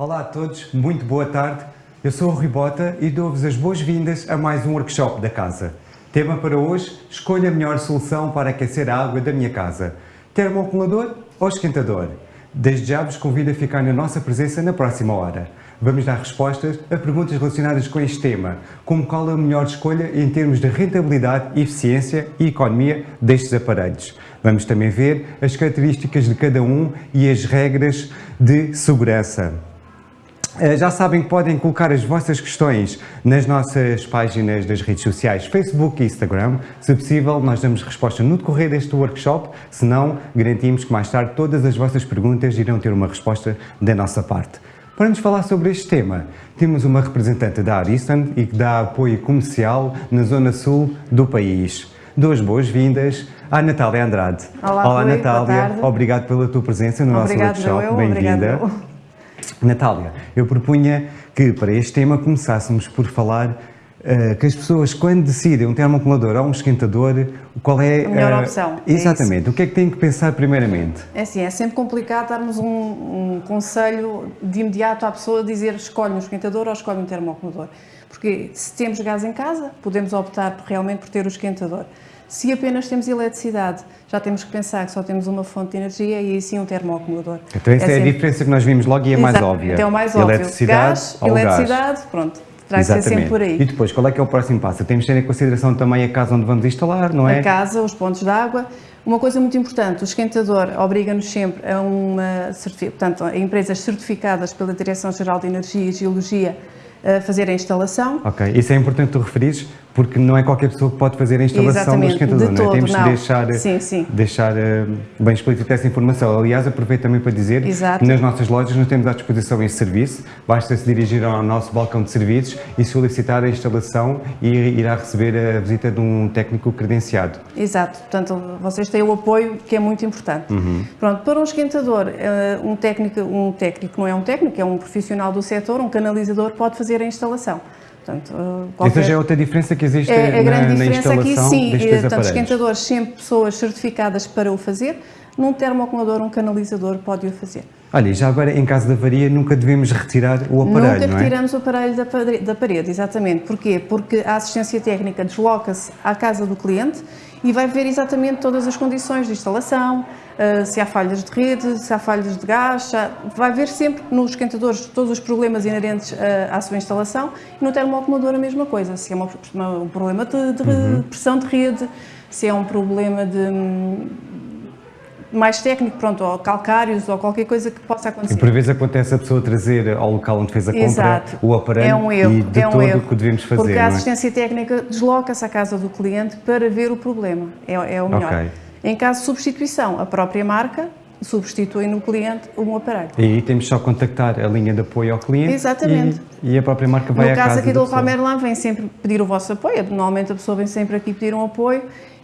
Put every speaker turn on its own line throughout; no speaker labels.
Olá a todos, muito boa tarde. Eu sou o Rui Bota e dou-vos as boas-vindas a mais um workshop da casa. Tema para hoje, escolha a melhor solução para aquecer a água da minha casa. Termoacumulador ou esquentador? Desde já vos convido a ficar na nossa presença na próxima hora. Vamos dar respostas a perguntas relacionadas com este tema, como qual a melhor escolha em termos de rentabilidade, eficiência e economia destes aparelhos. Vamos também ver as características de cada um e as regras de segurança. Eh, já sabem que podem colocar as vossas questões nas nossas páginas das redes sociais, Facebook e Instagram. Se possível, nós damos resposta no decorrer deste workshop, se não, garantimos que mais tarde todas as vossas perguntas irão ter uma resposta da nossa parte. Para nos falar sobre este tema, temos uma representante da Ariston e que dá apoio comercial na zona sul do país. Duas boas-vindas à Natália Andrade.
Olá,
Olá
Rui,
Natália. Obrigado pela tua presença no
Obrigado,
nosso workshop.
Bem-vinda.
Natália, eu propunha que para este tema começássemos por falar uh, que as pessoas, quando decidem um termoacumulador ou um esquentador, qual é
a melhor uh, opção.
Exatamente. É o que é que têm que pensar primeiramente?
É assim, é sempre complicado darmos um, um conselho de imediato à pessoa dizer escolhe um esquentador ou escolhe um termoacumulador. Porque se temos gás em casa, podemos optar realmente por ter o esquentador. Se apenas temos eletricidade, já temos que pensar que só temos uma fonte de energia e sim um termoacumulador.
Então essa é, é a diferença que nós vimos logo e é mais óbvia.
Então é mais óbvio.
Eletricidade
gás, eletricidade, gás. pronto. Terá ser sempre por aí.
E depois, qual é que é o próximo passo? Temos de ter em consideração também a casa onde vamos instalar, não é?
A casa, os pontos de água. Uma coisa muito importante, o esquentador obriga-nos sempre a uma portanto, a empresas certificadas pela Direção-Geral de Energia e Geologia a fazer a instalação.
Ok, isso é importante tu referires, porque não é qualquer pessoa que pode fazer a instalação
Exatamente,
do esquentador,
de
não
é?
Temos
não.
de deixar,
sim, sim.
deixar uh, bem explícita essa informação. Aliás, aproveito também para dizer
Exato.
que nas nossas lojas nós temos à disposição esse serviço, basta se dirigir ao nosso balcão de serviços e solicitar a instalação e irá receber a visita de um técnico credenciado.
Exato, portanto vocês têm o apoio que é muito importante.
Uhum.
Pronto, para um esquentador, uh, um técnico, um técnico não é um técnico, é um profissional do setor, um canalizador pode fazer a instalação.
Portanto, qualquer... Essa já é outra diferença que existe
é,
a
grande
na,
diferença
na
aqui, sim,
destes
portanto,
aparelhos.
esquentadores sempre pessoas certificadas para o fazer, num termoacumulador, um canalizador pode o fazer.
Olha, já agora em caso de avaria nunca devemos retirar o aparelho,
Nunca
não é?
retiramos o aparelho da, da parede, exatamente. Porquê? Porque a assistência técnica desloca-se à casa do cliente e vai ver exatamente todas as condições de instalação, se há falhas de rede, se há falhas de gás, vai ver sempre nos esquentadores todos os problemas inerentes uh, à sua instalação e no termoacumulador a mesma coisa, se é uma, um problema de, de uhum. pressão de rede, se é um problema de hum, mais técnico, pronto, ou calcários ou qualquer coisa que possa acontecer.
E por vezes acontece a pessoa trazer ao local onde fez a compra
Exato.
o aparelho
é um erro,
e de
é um
todo
erro,
o que devemos fazer,
Porque a
é?
assistência técnica desloca-se à casa do cliente para ver o problema, é, é o melhor.
Okay.
Em caso de substituição, a própria marca substitui no cliente um aparelho.
E aí temos só contactar a linha de apoio ao cliente
Exatamente.
E, e a própria marca vai
no
à casa
No caso aqui do
Local
Merlin vem sempre pedir o vosso apoio, normalmente a pessoa vem sempre aqui pedir um apoio,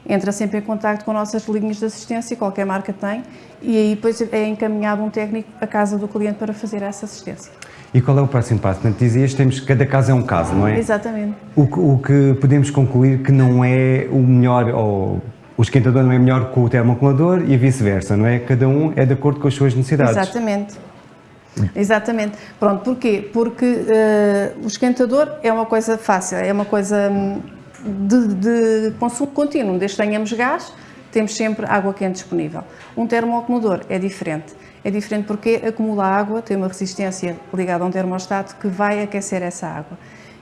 entra sempre em contato com nossas linhas de assistência, qualquer marca tem, e aí depois é encaminhado um técnico à casa do cliente para fazer essa assistência.
E qual é o próximo passo? Portanto, dizias temos cada caso é um caso, não é?
Exatamente.
O, o que podemos concluir que não é o melhor, ou o esquentador não é melhor que o termoacumulador e vice-versa, não é? Cada um é de acordo com as suas necessidades.
Exatamente. Exatamente. Pronto, porquê? Porque uh, o esquentador é uma coisa fácil, é uma coisa hum, de, de consumo contínuo. Desde que tenhamos gás, temos sempre água quente disponível. Um termoacumulador é diferente. É diferente porque acumula água, tem uma resistência ligada a um termostato que vai aquecer essa água.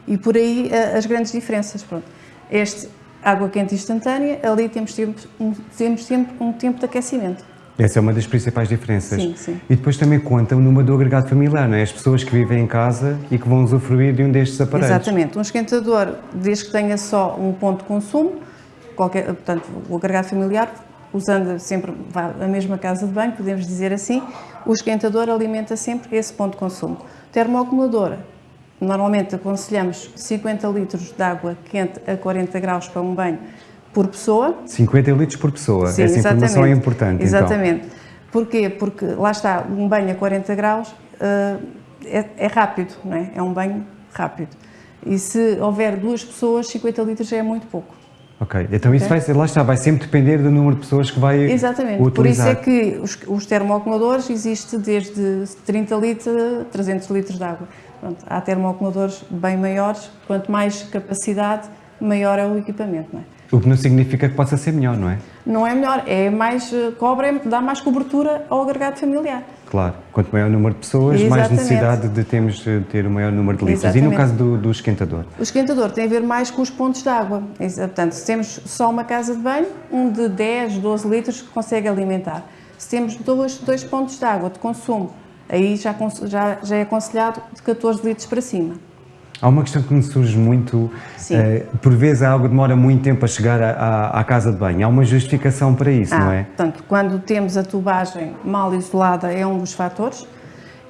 E por aí uh, as grandes diferenças. Pronto. Este água quente instantânea, ali temos, tempo, temos sempre um tempo de aquecimento.
Essa é uma das principais diferenças.
Sim, sim.
E depois também conta o número do agregado familiar, não é? As pessoas que vivem em casa e que vão usufruir de um destes aparelhos.
Exatamente. Um esquentador, desde que tenha só um ponto de consumo, qualquer, portanto, o agregado familiar, usando sempre a mesma casa de banho, podemos dizer assim, o esquentador alimenta sempre esse ponto de consumo. Termoacumulador, Normalmente aconselhamos 50 litros de água quente a 40 graus para um banho por pessoa.
50 litros por pessoa,
Sim,
essa
exatamente.
informação é importante. então.
Exatamente. Então. Porquê? Porque lá está, um banho a 40 graus uh, é, é, rápido, não é? É um banho rápido. E se houver duas pessoas, 50 litros já é muito pouco.
Ok, então isso vai ser, lá está, vai sempre depender do número de pessoas que vai
Exatamente,
utilizar.
por isso é que os, os termoacumuladores existem desde 30 litros a 300 litros de água. Pronto, há termoacumuladores bem maiores, quanto mais capacidade, maior é o equipamento, não é?
O que não significa que possa ser melhor, não é?
Não é melhor, é mais, eh, cobre, dá mais cobertura ao agregado familiar.
Claro, quanto maior o número de pessoas, mais
Exatamente.
necessidade de termos de ter o maior número de litros. E no
Exatamente.
caso do, do esquentador?
O esquentador tem a ver mais com os pontos de água. Portanto, se temos só uma casa de banho, um de 10, 12 litros consegue alimentar. Se temos dois, dois pontos de água de consumo, aí já, já, já é aconselhado de 14 litros para cima.
Há uma questão que me surge muito, eh, por vezes a água demora muito tempo a chegar à, à- casa de banho. Há uma justificação para isso, não
Ah,
é?
Portanto, quando temos a tubagem mal isolada é um dos fatores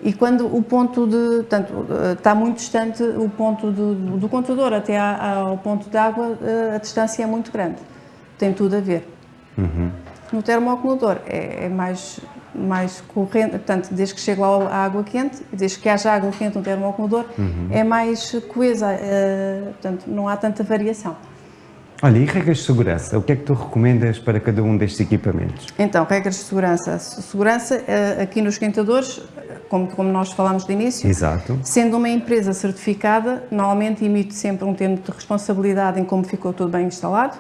e quando o ponto de, portanto, eh, está muito distante o ponto do, do contador até à- ao ponto de água, eh, a distância é muito grande. Tem tudo a ver. No termoacumulador é, é mais, mais corrente, portanto, desde que chega lá a água quente, desde que haja água quente no termoacumulador, é mais coesa, eh, portanto, não há tanta variação.
Olha, e regras de segurança? O que é que tu recomendas para cada um destes equipamentos?
Então, regras de segurança. Se- Segurança, eh, aqui nos esquentadores, como, como nós falámos de início,
Exato.
sendo uma empresa certificada, normalmente emite sempre um termo de responsabilidade em como ficou tudo bem instalado.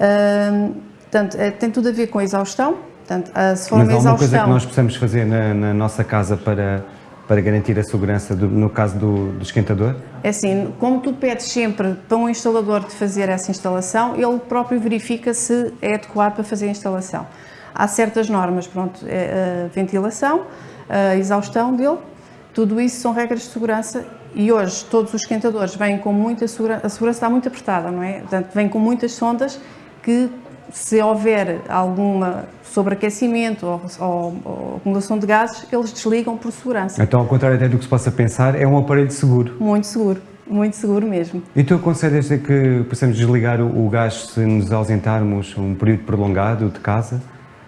Ahm, portanto, eh, tem tudo a ver com a exaustão. Portanto, ah, se for
Mas há
uma
alguma coisa que nós possamos fazer na, na nossa casa para, para garantir a segurança, do- no caso do, do esquentador?
é assim, como tu pedes sempre para um instalador de fazer essa instalação, ele próprio verifica se é adequado para fazer a instalação. Há certas normas, pronto, é, a ventilação, a exaustão dele, tudo isso são regras de segurança e hoje todos os esquentadores vêm com muita segurança, a segurança está muito apertada, não é? Portanto, vêm com muitas sondas que se houver alguma sobreaquecimento ou, ou- ou acumulação de gases, eles desligam por segurança.
Então, ao contrário até do que se possa pensar, é um aparelho seguro.
Muito seguro, muito seguro mesmo.
E tu aconselhas a que possamos desligar o, o gás se nos ausentarmos um período prolongado de casa?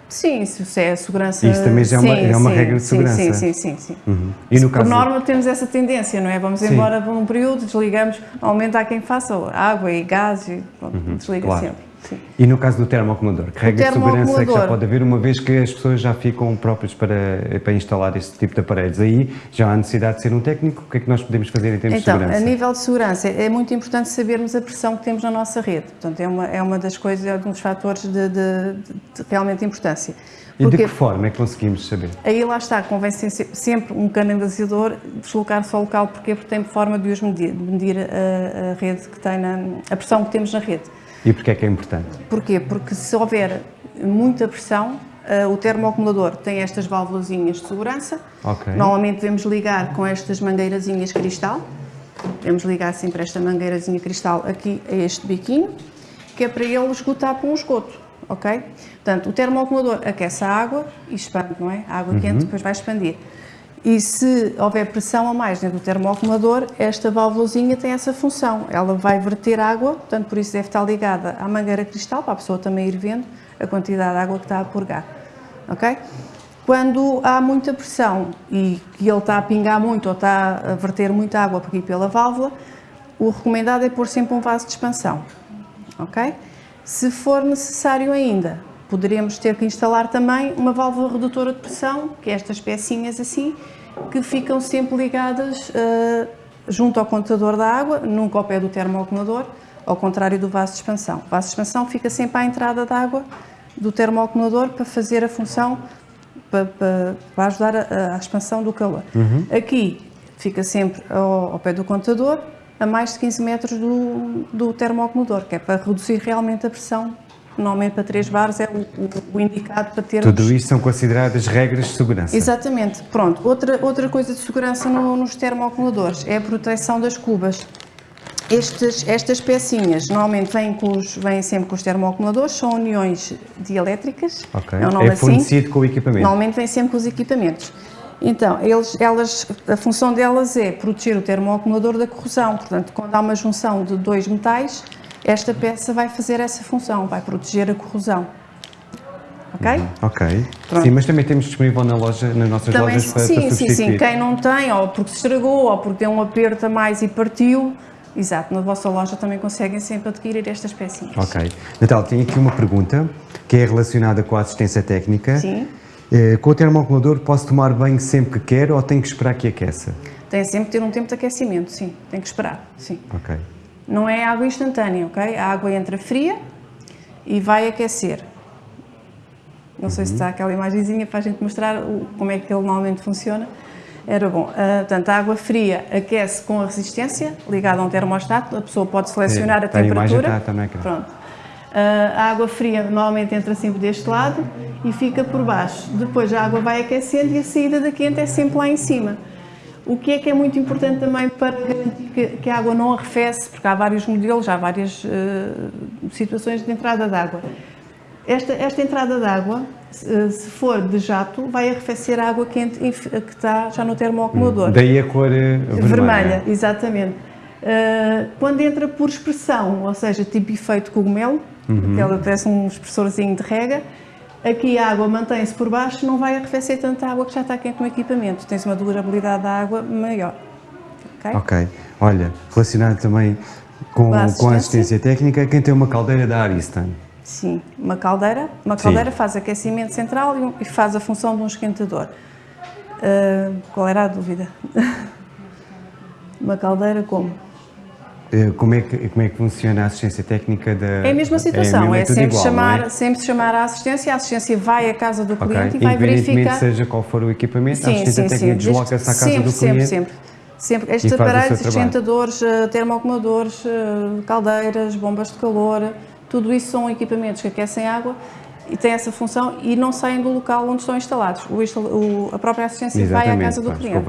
Sim, se é a segurança.
Isso também já é uma-
sim,
é uma
sim,
regra de segurança.
Sim, sim, sim. sim.
Uhum. E no
Por
caso
norma temos essa tendência, não é? Vamos embora por um período, desligamos, aumenta há quem faça água e gás e pronto, desliga
Uhum, claro.
sempre. Sim.
E no caso do termoacumulador, que regra de segurança é que já pode haver, uma vez que as pessoas já ficam próprias para, para instalar este tipo de aparelhos? Aí já há necessidade de ser um técnico? O que é que nós podemos fazer em termos
Então,
de
a
segurança?
nível de segurança, é muito importante sabermos a pressão que temos na nossa rede. Portanto, é uma, é uma das coisas, é um dos fatores de, de- de- realmente importância.
E de
Porque
que forma é que conseguimos saber?
aí lá está, convém sempre um canalizador deslocar-se ao local, porque porque tem forma de os medir, medir a, a rede que tem na, a pressão que temos na rede.
E porquê é que é importante?
Porquê? Porque se houver muita pressão, eh, o termoacumulador tem estas válvulazinhas de segurança.
Ok.
Normalmente devemos ligar com estas mangueirazinhas cristal. Devemos ligar sempre esta mangueirazinha cristal aqui a este biquinho, que é para ele esgotar para um esgoto, ok? Portanto, o termoacumulador aquece a água e expande, não é? A água quente depois vai expandir. E se houver pressão a mais dentro do termoacumulador, esta válvulazinha tem essa função. Ela vai verter água, portanto, por isso deve estar ligada à mangueira cristal, para a pessoa também ir vendo a quantidade de água que está a purgar. Ok? Quando há muita pressão e que ele está a pingar muito ou está a verter muita água aqui pela válvula, o recomendado é pôr sempre um vaso de expansão. Ok? Se for necessário ainda, poderemos ter que instalar também uma válvula redutora de pressão, que é estas pecinhas assim, que ficam sempre ligadas eh, junto ao contador da água, nunca ao pé do termoacumulador, ao contrário do vaso de expansão. O vaso de expansão fica sempre à entrada da água do termoacumulador para fazer a função, para, para- para ajudar a, a expansão do calor. Aqui fica sempre ao, ao pé do contador, a mais de 15 metros do, do termoacumulador, que é para reduzir realmente a pressão. Normalmente para 3 bares é o, o- indicado para termos...
Tudo isto são consideradas regras de segurança.
Exatamente. Pronto, outra, outra coisa de segurança no- nos termoacumuladores é a proteção das cubas. Estes, estas pecinhas normalmente vêm, com os, vêm sempre com os termoacumuladores, são uniões dielétricas.
Ok.
É, nome
É
assim.
fornecido com o equipamento.
Normalmente vem sempre com os equipamentos. Então, eles, elas, a função delas é proteger o termoacumulador da corrosão. Portanto, quando há uma junção de dois metais, esta peça vai fazer essa função, vai proteger a corrosão. Ok?
Ok.
Pronto.
Sim, mas também temos disponível na loja, nas nossas
Também,
lojas para,
sim,
para
sim,
substituir.
sim. Quem não tem, ou porque se estragou, ou porque deu um aperto a mais e partiu, Exato, na vossa loja também conseguem sempre adquirir estas pecinhas.
Ok. Natal, tenho aqui uma pergunta que é relacionada com a assistência técnica.
Sim.
Eh, Com o termoacumulador posso tomar banho sempre que quero ou tenho que esperar que aqueça?
Tem sempre que ter um tempo de aquecimento, sim. Tem que esperar, sim.
Ok.
Não é água instantânea, ok? A água entra fria e vai aquecer. Não sei se está aquela imagenzinha para a gente mostrar o- como é que ele normalmente funciona. Era bom. Ah, portanto, a água fria aquece com a resistência, ligada a um termostato. A pessoa pode selecionar
É,
a
tá, a
temperatura.
tá- no ecrã.
Pronto. Ah, a água fria normalmente entra sempre deste lado e fica por baixo. Depois a água vai aquecendo e a saída da quente é sempre lá em cima. O que é que é muito importante também para garantir que, que a água não arrefece, porque há vários modelos, há várias eh, situações de entrada de água. Esta, esta entrada de água, se, se for de jato, vai arrefecer a água quente que está já no termoacumulador.
Daí a cor eh, vermelha.
Vermelha, exatamente. Uh, quando entra por expressão, ou seja, tipo efeito cogumelo, que ela parece um expressorzinho de rega, aqui a água mantém-se por baixo, não vai arrefecer tanta água que já está quente no equipamento. Tens uma durabilidade da água maior. Ok?
Ok. Olha, relacionado também com,
Com a
com a
assistência?
assistência técnica, quem tem uma caldeira da Ariston?
Sim, uma caldeira. Uma
Sim.
caldeira faz aquecimento central e faz a função de um esquentador. Uh, qual era a dúvida? uma caldeira como?
Eh, Como é, que, como é que funciona a assistência técnica da...
É a mesma situação,
mesmo,
é,
tudo
sempre,
igual,
chamar,
é?
sempre chamar a assistência, a assistência vai à casa do cliente e vai verificar.
seja qual for o equipamento, a assistência técnica
Desde-
desloca-se à casa
sempre,
do
sempre,
cliente.
Sempre, sempre. Estes
E faz o
aparelhos, esquentadores, eh, termoacumuladores, eh, caldeiras, bombas de calor, tudo isso são equipamentos que aquecem água e têm essa função e não saem do local onde estão instalados. O a própria assistência vai à casa do cliente.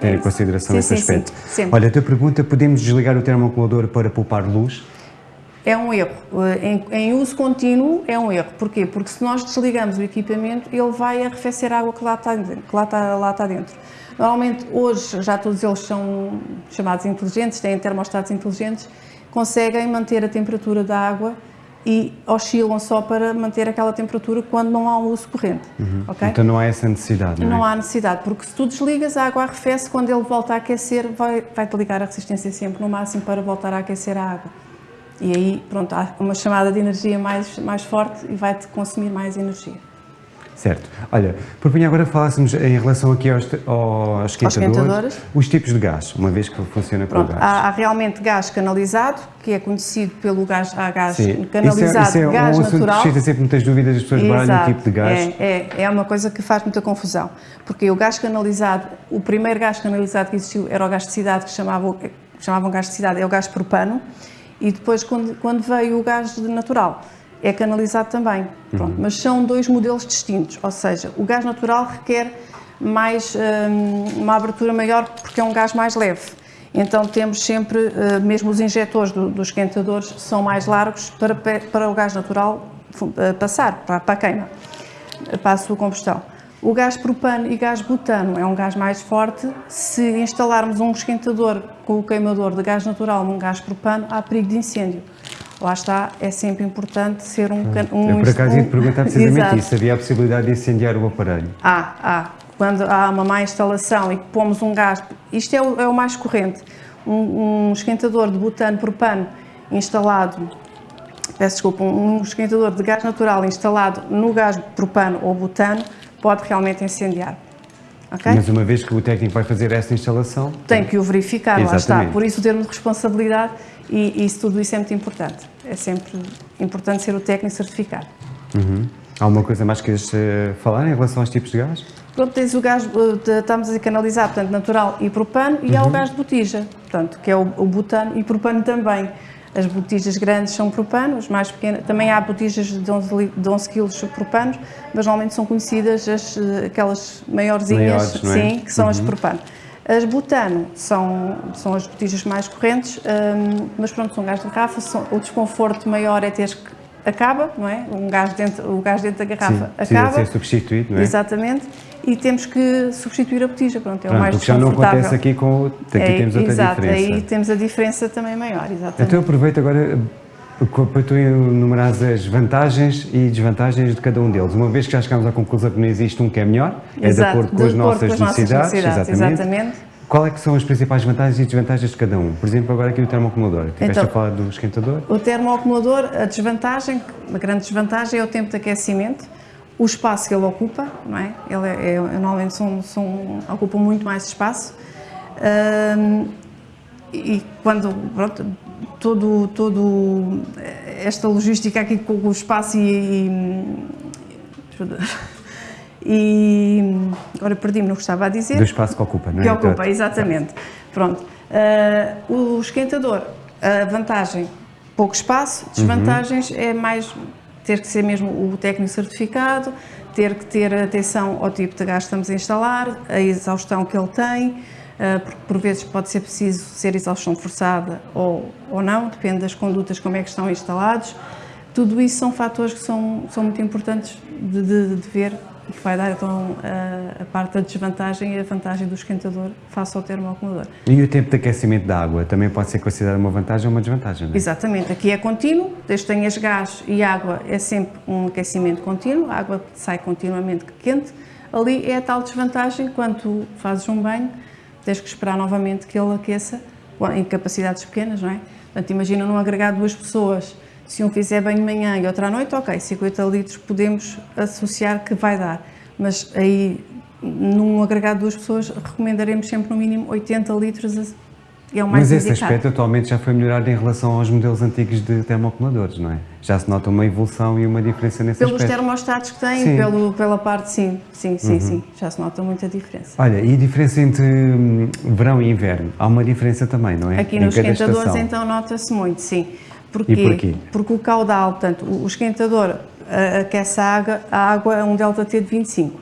Ter em
isso.
consideração
Sim,
esse
sim,
aspecto.
sim.
Olha, a tua pergunta, podemos desligar o termoacumulador para poupar luz?
É um erro. Eh, Em, em uso contínuo é um erro. Porquê? Porque se nós desligamos o equipamento, ele vai arrefecer a água que lá está, dentro- que lá está, lá está dentro. Normalmente, hoje, já todos eles são chamados inteligentes, têm termostatos inteligentes, conseguem manter a temperatura da água e oscilam só para manter aquela temperatura quando não há um uso corrente. ok?
Então não há essa necessidade, não é?
Não há necessidade, porque se tu desligas, a água arrefece, quando ele volta a aquecer, vai, vai-te ligar a resistência sempre no máximo para voltar a aquecer a água. E aí, pronto, há uma chamada de energia mais, mais forte e vai-te consumir mais energia.
Certo. Olha, propunha agora falássemos em relação aqui aos, aos esquentadores,
esquentadores.
os tipos de gás, uma vez que funciona com
Pronto,
o gás.
há, há realmente gás canalizado, que é conhecido pelo gás, há gás
Sim.
canalizado,
isso é, isso é
gás
um
natural.
suscita sempre muitas dúvidas, as pessoas baralham o tipo de gás.
É, é, é uma coisa que faz muita confusão. Porque o gás canalizado, o primeiro gás canalizado que existiu era o gás de cidade, que chamavam, chamavam gás de cidade, é o gás propano. E depois, quando, quando veio o gás natural, é canalizado também. Pronto, Mas são dois modelos distintos. Ou seja, o gás natural requer mais, hum, uma abertura maior porque é um gás mais leve. Então temos sempre, eh, mesmo os injetores do- dos esquentadores são mais largos para, para o gás natural eh, passar, para, para a queima, para a sua combustão. O gás propano e gás butano é um gás mais forte. Se instalarmos um esquentador com o queimador de gás natural num gás propano, há perigo de incêndio. Lá está, é sempre importante ser um... can- um
Eu por acaso ia te
um-
perguntar precisamente
Exato.
isso, havia a possibilidade de incendiar o aparelho.
Há, há. Quando há uma má instalação e pomos um gás, isto é o, é o mais corrente, um, um esquentador de butano propano instalado, peço desculpa, um, esquentador de gás natural instalado no gás propano ou butano pode realmente incendiar. Ok?
Mas uma vez que o técnico vai fazer essa instalação,
Tem que o verificar, lá está.
Exatamente.
Por isso o termo de responsabilidade e, e isso, tudo isso é muito importante. É sempre importante ser o técnico certificado.
uhum. há alguma coisa mais que queres eh, falar em relação aos tipos de gás?
Pronto, tens o gás, eh, estamos a canalizar, portanto, natural e propano, e há o gás de botija, portanto, que é o, o butano e propano também. As botijas grandes são propano, as mais pequenas, também há botijas de 11, li- de 11 kg propanos, mas normalmente são conhecidas as, eh, aquelas maiorzinhas,
Maiores, é?
sim, que são as propano. As butano são, são as botijas mais correntes, hum, mas pronto, são gás de garrafa, são- o desconforto maior é teres que acaba, não é? Um gás dentro, o gás dentro da garrafa
Sim, precisa
acaba.
de ser substituído, não é?
Exatamente. E temos que substituir a botija, pronto, é o
Pronto,
mais
o que já não acontece aqui com o... Aqui
É,
temos outra
exato,
diferença.
aí temos a diferença também maior, exatamente.
Então aproveito agora para tu enumerares as vantagens e desvantagens de cada um deles. Uma vez que já chegámos à conclusão que não existe um que é melhor, é de
Exato,
acordo com as nossas
com as nossas
necessidades,
necessidades,
exatamente.
exatamente.
Qual é que são as principais vantagens e desvantagens de cada um? Por exemplo, agora aqui o termoacumulador. Tiveste
Então-
a falar do esquentador?
O termoacumulador, a desvantagem, a grande desvantagem é o tempo de aquecimento, o espaço que ele ocupa, não é? Ele é, é- normalmente são, são, ocupa muito mais espaço. E quando, pronto, todo, todo esta logística aqui com o espaço e, e, e agora perdi-me no que estava a dizer.
Do espaço que ocupa, não é?
Que ocupa, exatamente. Pronto. Ah, o esquentador, a vantagem, pouco espaço, desvantagens é mais ter que ser mesmo o técnico certificado, ter que ter atenção ao tipo de gás que estamos a instalar, a exaustão que ele tem, porque por vezes pode ser preciso ser exaustão forçada ou, ou não, depende das condutas como é que estão instalados. Tudo isso são fatores que são, são muito importantes de, de- de ver e que vai dar então a, a parte da desvantagem e a vantagem do esquentador face ao termoacumulador.
E o tempo de aquecimento da água também pode ser considerado uma vantagem ou uma desvantagem, não é?
Exatamente, aqui é contínuo, desde que tenhas gás e água é sempre um aquecimento contínuo, a água sai continuamente quente. Ali é a tal desvantagem, quando fazes um banho, tens que esperar novamente que ele aqueça, em capacidades pequenas, não é? Portanto, imagina num agregado duas pessoas, se um fizer banho de manhã e outro à noite, ok, 50 litros podemos associar que vai dar, mas aí num agregado de duas pessoas recomendaremos sempre no mínimo 80 litros, é o mais
Mas esse
indicado.
aspecto atualmente já foi melhorado em relação aos modelos antigos de termoacumuladores, não é? Já se nota uma evolução e uma diferença nesse
Pelos
aspecto.
termostatos que têm,
Sim. Uhum.
pelo, pela parte, sim, sim, sim, sim, já se nota muita diferença.
Olha, e a diferença entre hum, verão e inverno? Há uma diferença também, não é?
Aqui
Em
nos esquentadores,
estação.
então, nota-se muito, sim. Porquê?
E porquê?
Porque o caudal, portanto, o esquentador aquece a água, a água é um delta-T de 25.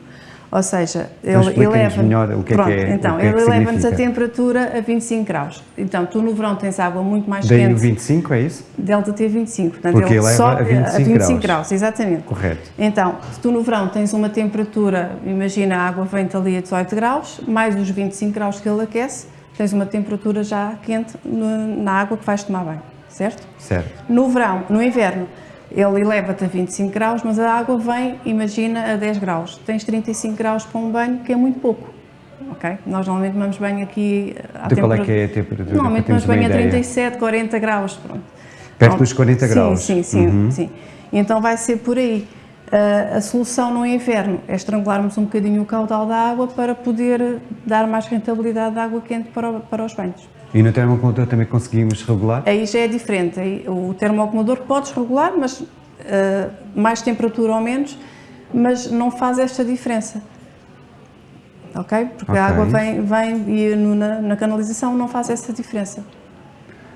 Ou seja, ele eleva.
melhor o que é que
Pronto,
é-
então,
que é que
ele eleva-nos a temperatura a 25 graus. Então, tu no verão tens água muito mais
Daí
quente.
25, é isso?
Delta T 25. Portanto,
Porque
ele
eleva
sobe
a 25 graus.
exatamente.
Correto.
Então, se tu no verão tens uma temperatura, imagina a água vem-te ali a 18 graus, mais os 25 graus que ele aquece, tens uma temperatura já quente na água que vais tomar banho, certo?
Certo.
No verão, no inverno, ele eleva-te a 25 graus, mas a água vem, imagina, a 10 graus. Tens 35 graus para um banho, que é muito pouco. Ok? Nós normalmente tomamos banho aqui à
Então qual é que é a temperatura?
Normalmente tomamos banho a
ideia?
37, 40 graus. Pronto.
Perto dos 40
Sim,
graus.
Sim, sim,
Uhum.
sim. Então vai ser por aí. Ah, a solução no inverno é estrangularmos um bocadinho o caudal da água para poder dar mais rentabilidade de água quente para, o- para os banhos.
E no termoacumulador também conseguimos regular?
Aí já é diferente. Aí, o termoacumulador podes regular, mas ah, mais temperatura ou menos, mas não faz esta diferença. Ok? Porque
Ok.
a água vem, vem e no- na, na canalização não faz essa diferença.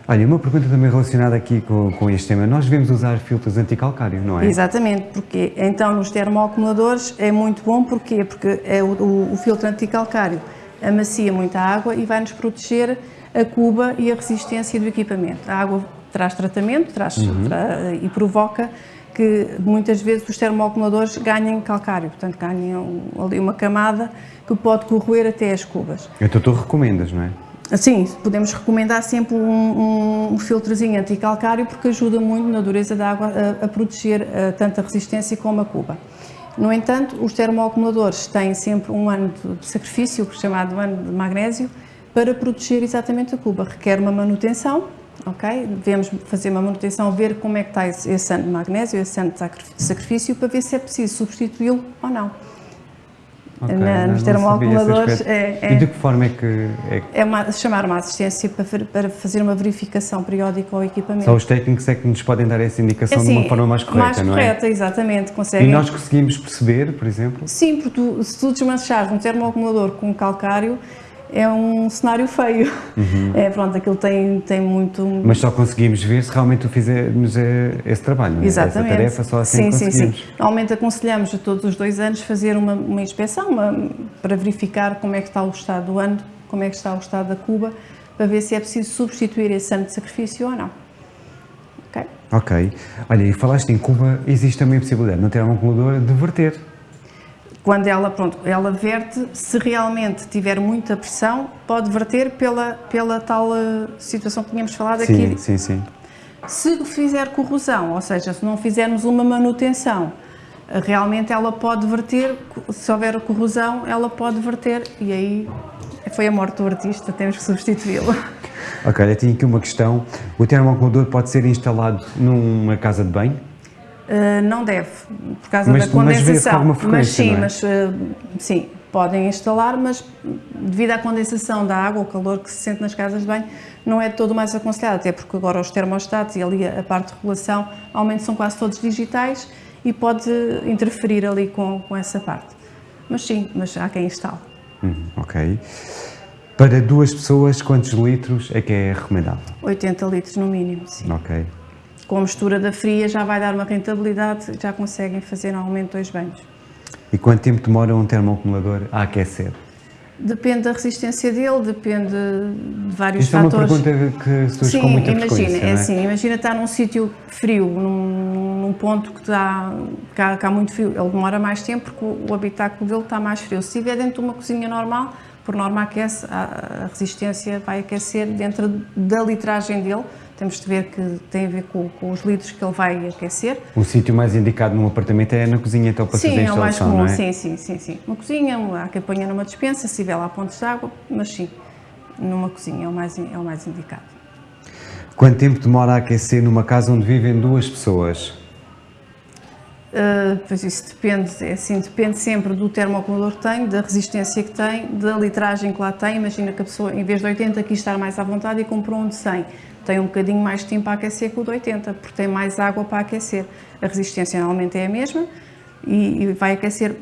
Olha, uma pergunta também relacionada aqui com, com este tema. Nós devemos usar filtros anticalcário, não é?
Exatamente, porque então nos termoacumuladores é muito bom, porquê? Porque é o, o- o filtro anticalcário amacia muita água e vai-nos proteger a cuba e a resistência do equipamento. A água traz tratamento traz, tra- e provoca que muitas vezes os termoacumuladores ganhem calcário, portanto ganham ali uma camada que pode corroer até as cubas.
Então tu recomendas, não é?
Sim, podemos recomendar sempre um, um, filtrozinho anticalcário porque ajuda muito na dureza da água a, a proteger eh, tanto a resistência como a cuba. No entanto, os termoacumuladores têm sempre um ano de, de sacrifício, chamado ano de magnésio, para proteger exatamente a cuba. Requer uma manutenção, ok? Devemos fazer uma manutenção, ver como é que está esse, esse ano de magnésio, esse ano de sacri- sacrifício, para ver se é preciso substituí-lo ou não.
Ok,
Na- nos termoacumuladores, é- é-
E de que forma é que... É
É uma, chamar uma assistência para, para fazer uma verificação periódica ao equipamento.
só os técnicos é que nos podem dar essa indicação
É
de uma
assim,
forma mais correta,
mais
não
correta, exatamente.
é?
Conseguem.
E nós conseguimos perceber, por exemplo,
Sim, porque tu, se tu desmanchares um termoacumulador com calcário, é um cenário feio. É, pronto, aquilo tem, tem muito...
Uhum. mas só conseguimos ver se realmente fizermos eh, esse trabalho, não é?
Exatamente.
Essa tarefa, só assim
sim, sim, sim. Normalmente aconselhamos a todos os dois anos fazer uma, uma inspeção uma- para verificar como é que está o estado do ano, como é que está o estado da cuba, para ver se é preciso substituir esse ano de sacrifício ou não. Ok?
Ok. Olha, e falaste em Cuba, existe também a possibilidade no termoacumulador de verter.
Quando ela, pronto, ela verte, se realmente tiver muita pressão, pode verter pela, pela tal eh, situação que tínhamos falado
Sim,
aqui.
sim, sim.
Se fizer corrosão, ou seja, se não fizermos uma manutenção, eh, realmente ela pode verter, se houver corrosão, ela pode verter e aí foi a morte do artista, temos que substituí-lo.
Ok, eu tinha aqui uma questão. O termoacumulador pode ser instalado numa casa de banho?
Uh, não deve, por causa
mas,
da condensação.
Mas,
mas sim,
é?
mas uh, sim, podem instalar, mas devido à condensação da água, o calor que se sente nas casas de banho, não é todo mais aconselhado, até porque agora os termostatos e ali a parte de regulação, aumento são quase todos digitais e pode interferir ali com, com essa parte. Mas sim, mas há quem instale.
Hum, ok. Para duas pessoas, quantos litros é que é recomendável?
80 litros no mínimo, sim.
Ok
com a mistura da fria já vai dar uma rentabilidade, já conseguem fazer normalmente dois banhos.
E quanto tempo demora um termoacumulador a aquecer?
Depende da resistência dele, depende de vários
Isto
fatores.
é uma pergunta que surge
Sim,
com muita
imagina, é
é?
assim, imagina estar num sítio frio, num, num ponto que, dá, que, há, que há muito frio, ele demora mais tempo porque o, o habitáculo dele está mais frio. Se estiver dentro de uma cozinha normal, por norma aquece, a, a resistência vai aquecer dentro da litragem dele, temos de ver que tem a ver com, com, os litros que ele vai aquecer.
O sítio mais indicado num apartamento é na cozinha, então, para
sim,
fazer a instalação,
é o mais comum,
não é?
sim, sim, sim, sim. Uma cozinha, há que apanhar numa dispensa, se tiver lá pontos de água, mas sim, numa cozinha é o mais, é o mais indicado.
Quanto tempo demora a aquecer numa casa onde vivem duas pessoas?
Uh, pois isso depende, é assim, depende sempre do termoacumulador que tem, da resistência que tem, da litragem que lá tem. Imagina que a pessoa, em vez de 80, quis estar mais à vontade e comprou um de 100 tem um bocadinho mais de tempo para aquecer que o de 80, porque tem mais água para aquecer. A resistência normalmente é a mesma e, e vai aquecer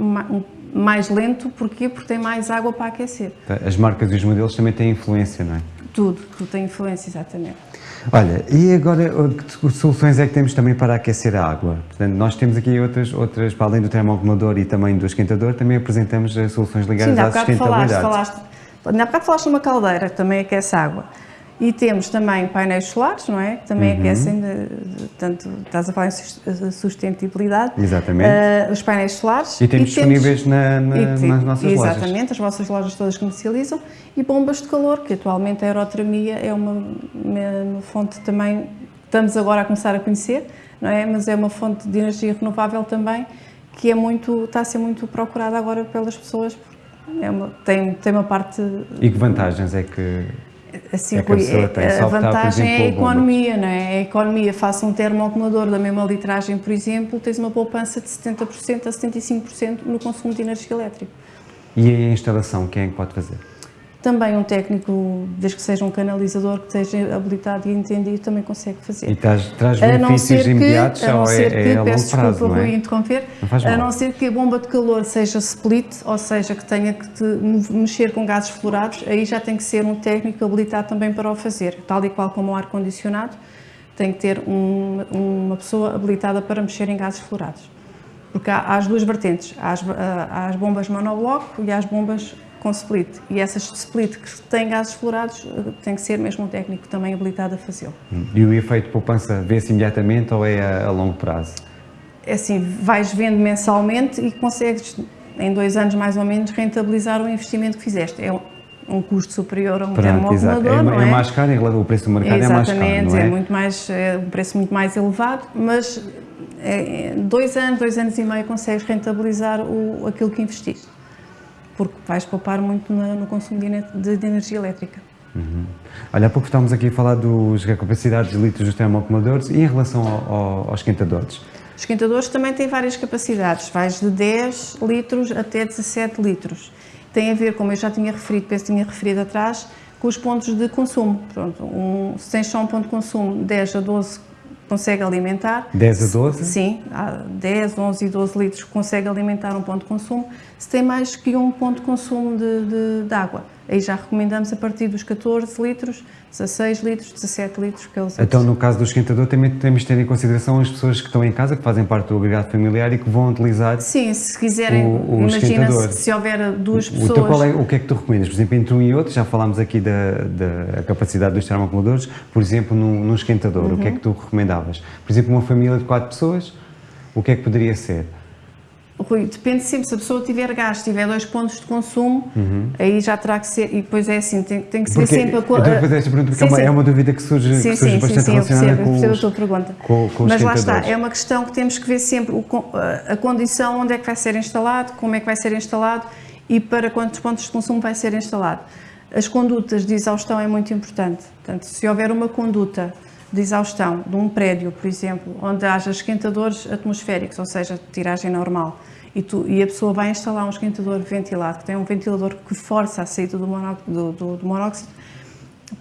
mais lento, porquê? Porque tem mais água para aquecer.
As marcas e os modelos também têm influência, não é?
Tudo, tudo tem influência, exatamente.
Olha, e agora que soluções é que temos também para aquecer a água? Portanto, nós temos aqui outras, outras para além do termoacumulador e também do esquentador, também apresentamos eh, soluções ligadas
Sim,
à sustentabilidade.
Falaste, falaste, ainda há bocado falaste numa caldeira que também aquece água. E temos também painéis solares, não é? Que também uhum. aquecem, de, de, tanto estás a falar em sustentabilidade.
Exatamente.
Uh, os painéis solares.
E temos e disponíveis temos, na, na, e, nas nossas
exatamente,
lojas.
Exatamente, as vossas lojas todas comercializam. E bombas de calor, que atualmente a aerotermia é uma, uma fonte também, estamos agora a começar a conhecer, não é? Mas é uma fonte de energia renovável também, que é muito, está a ser muito procurada agora pelas pessoas. É uma, tem, tem uma parte...
E que vantagens é que
assim, é a, a vantagem é a economia, não é? A economia, faça um termoacumulador da mesma litragem, por exemplo, tens uma poupança de 70% a 75% no consumo de energia elétrica.
E a instalação, quem é que pode fazer?
Também um técnico, desde que seja um canalizador que esteja habilitado e entendido, também consegue fazer.
E traz, traz benefícios que, imediatos
a não
ou
ser
é,
que,
é
peço
prazo, é?
Interromper,
não
a não ser que a bomba de calor seja split, ou seja, que tenha que mexer com gases fluorados, aí já tem que ser um técnico habilitado também para o fazer, tal e qual como o ar-condicionado, tem que ter um, uma pessoa habilitada para mexer em gases fluorados. Porque há, há as duas vertentes, há as, há as bombas monobloco e há as bombas com split. E essas split que têm gases fluorados tem que ser mesmo um técnico também habilitado a fazê-lo.
E o efeito poupança vê-se imediatamente ou é a, a, longo prazo?
É assim, vais vendo mensalmente e consegues, em dois anos mais ou menos, rentabilizar o investimento que fizeste. É um custo superior a um termoacumulador,
é,
não é?
É mais caro, o preço do mercado
Exatamente,
é mais caro, não é?
é muito mais, é um preço muito mais elevado, mas é, dois anos, dois anos e meio consegues rentabilizar o, aquilo que investiste porque vais poupar muito no consumo de, energia elétrica.
Uhum. Olha, há pouco estávamos aqui a falar dos, da capacidade de litros dos termoacumuladores e em relação ao, ao, aos esquentadores?
Os esquentadores também têm várias capacidades, vais de 10 litros até 17 litros. Tem a ver, como eu já tinha referido, penso que tinha referido atrás, com os pontos de consumo. Pronto, um, se tens só um ponto de consumo, 10 a 12 consegue alimentar.
10 a 12?
Sim, 10, 11 e 12 litros consegue alimentar um ponto de consumo. Se tem mais que um ponto de consumo de, de, de água, aí já recomendamos a partir dos 14 litros, 16 litros, 17 litros. Que eles
então, no caso do esquentador, também temos de ter em consideração as pessoas que estão em casa, que fazem parte do agregado familiar e que vão utilizar
Sim, se quiserem,
o, o
imagina se, se, houver duas pessoas...
Então, qual é, o que é que tu recomendas? Por exemplo, entre um e outro, já falámos aqui da, da capacidade dos termoacumuladores, por exemplo, num, num esquentador, uhum. o que é que tu recomendavas? Por exemplo, uma família de quatro pessoas, o que é que poderia ser?
Rui, depende sempre, se a pessoa tiver gás, tiver dois pontos de consumo, uhum. aí já terá que ser, e depois é assim, tem, tem que ser sempre a
coisa. Eu fazer esta pergunta porque sim, é, uma, é, uma, dúvida que surge,
sim,
que surge
sim,
bastante
sim,
relacionada
eu percebo,
com,
eu
os,
a tua pergunta.
Com, com
Mas lá está, é uma questão que temos que ver sempre o, a condição onde é que vai ser instalado, como é que vai ser instalado e para quantos pontos de consumo vai ser instalado. As condutas de exaustão é muito importante. Portanto, se houver uma conduta de exaustão de um prédio, por exemplo, onde haja esquentadores atmosféricos, ou seja, tiragem normal, e, tu, e, a pessoa vai instalar um esquentador ventilado, que tem um ventilador que força a saída do, do, do, do monóxido,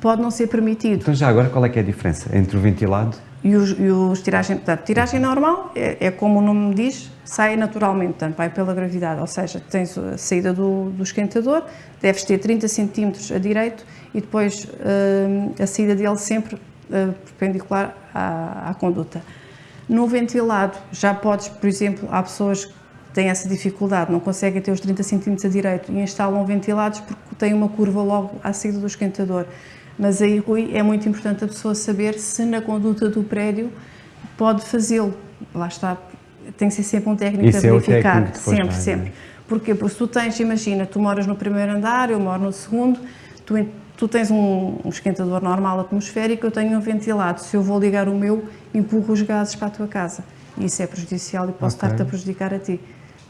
pode não ser permitido.
Então já agora qual é que é a diferença entre o ventilado
e os, e os tiragem, portanto, tiragem normal é, é, como o nome diz, sai naturalmente, portanto, vai pela gravidade, ou seja, tens a saída do, do esquentador, deves ter 30 cm a direito e depois uh, a saída dele sempre perpendicular à, à, conduta. No ventilado já podes, por exemplo, há pessoas que têm essa dificuldade, não conseguem ter os 30 cm a direito e instalam ventilados porque têm uma curva logo à saída do esquentador. Mas aí, Rui, é muito importante a pessoa saber se na conduta do prédio pode fazê-lo. Lá está, tem que ser sempre um técnico
Isso
a verificar.
É
sempre, vai, sempre. Porquê? Porque se tu tens, imagina, tu moras no primeiro andar, eu moro no segundo, tu, tu tens um, um, esquentador normal atmosférico, eu tenho um ventilado. Se eu vou ligar o meu, empurro os gases para a tua casa. E isso é prejudicial e posso okay. estar-te a prejudicar a ti.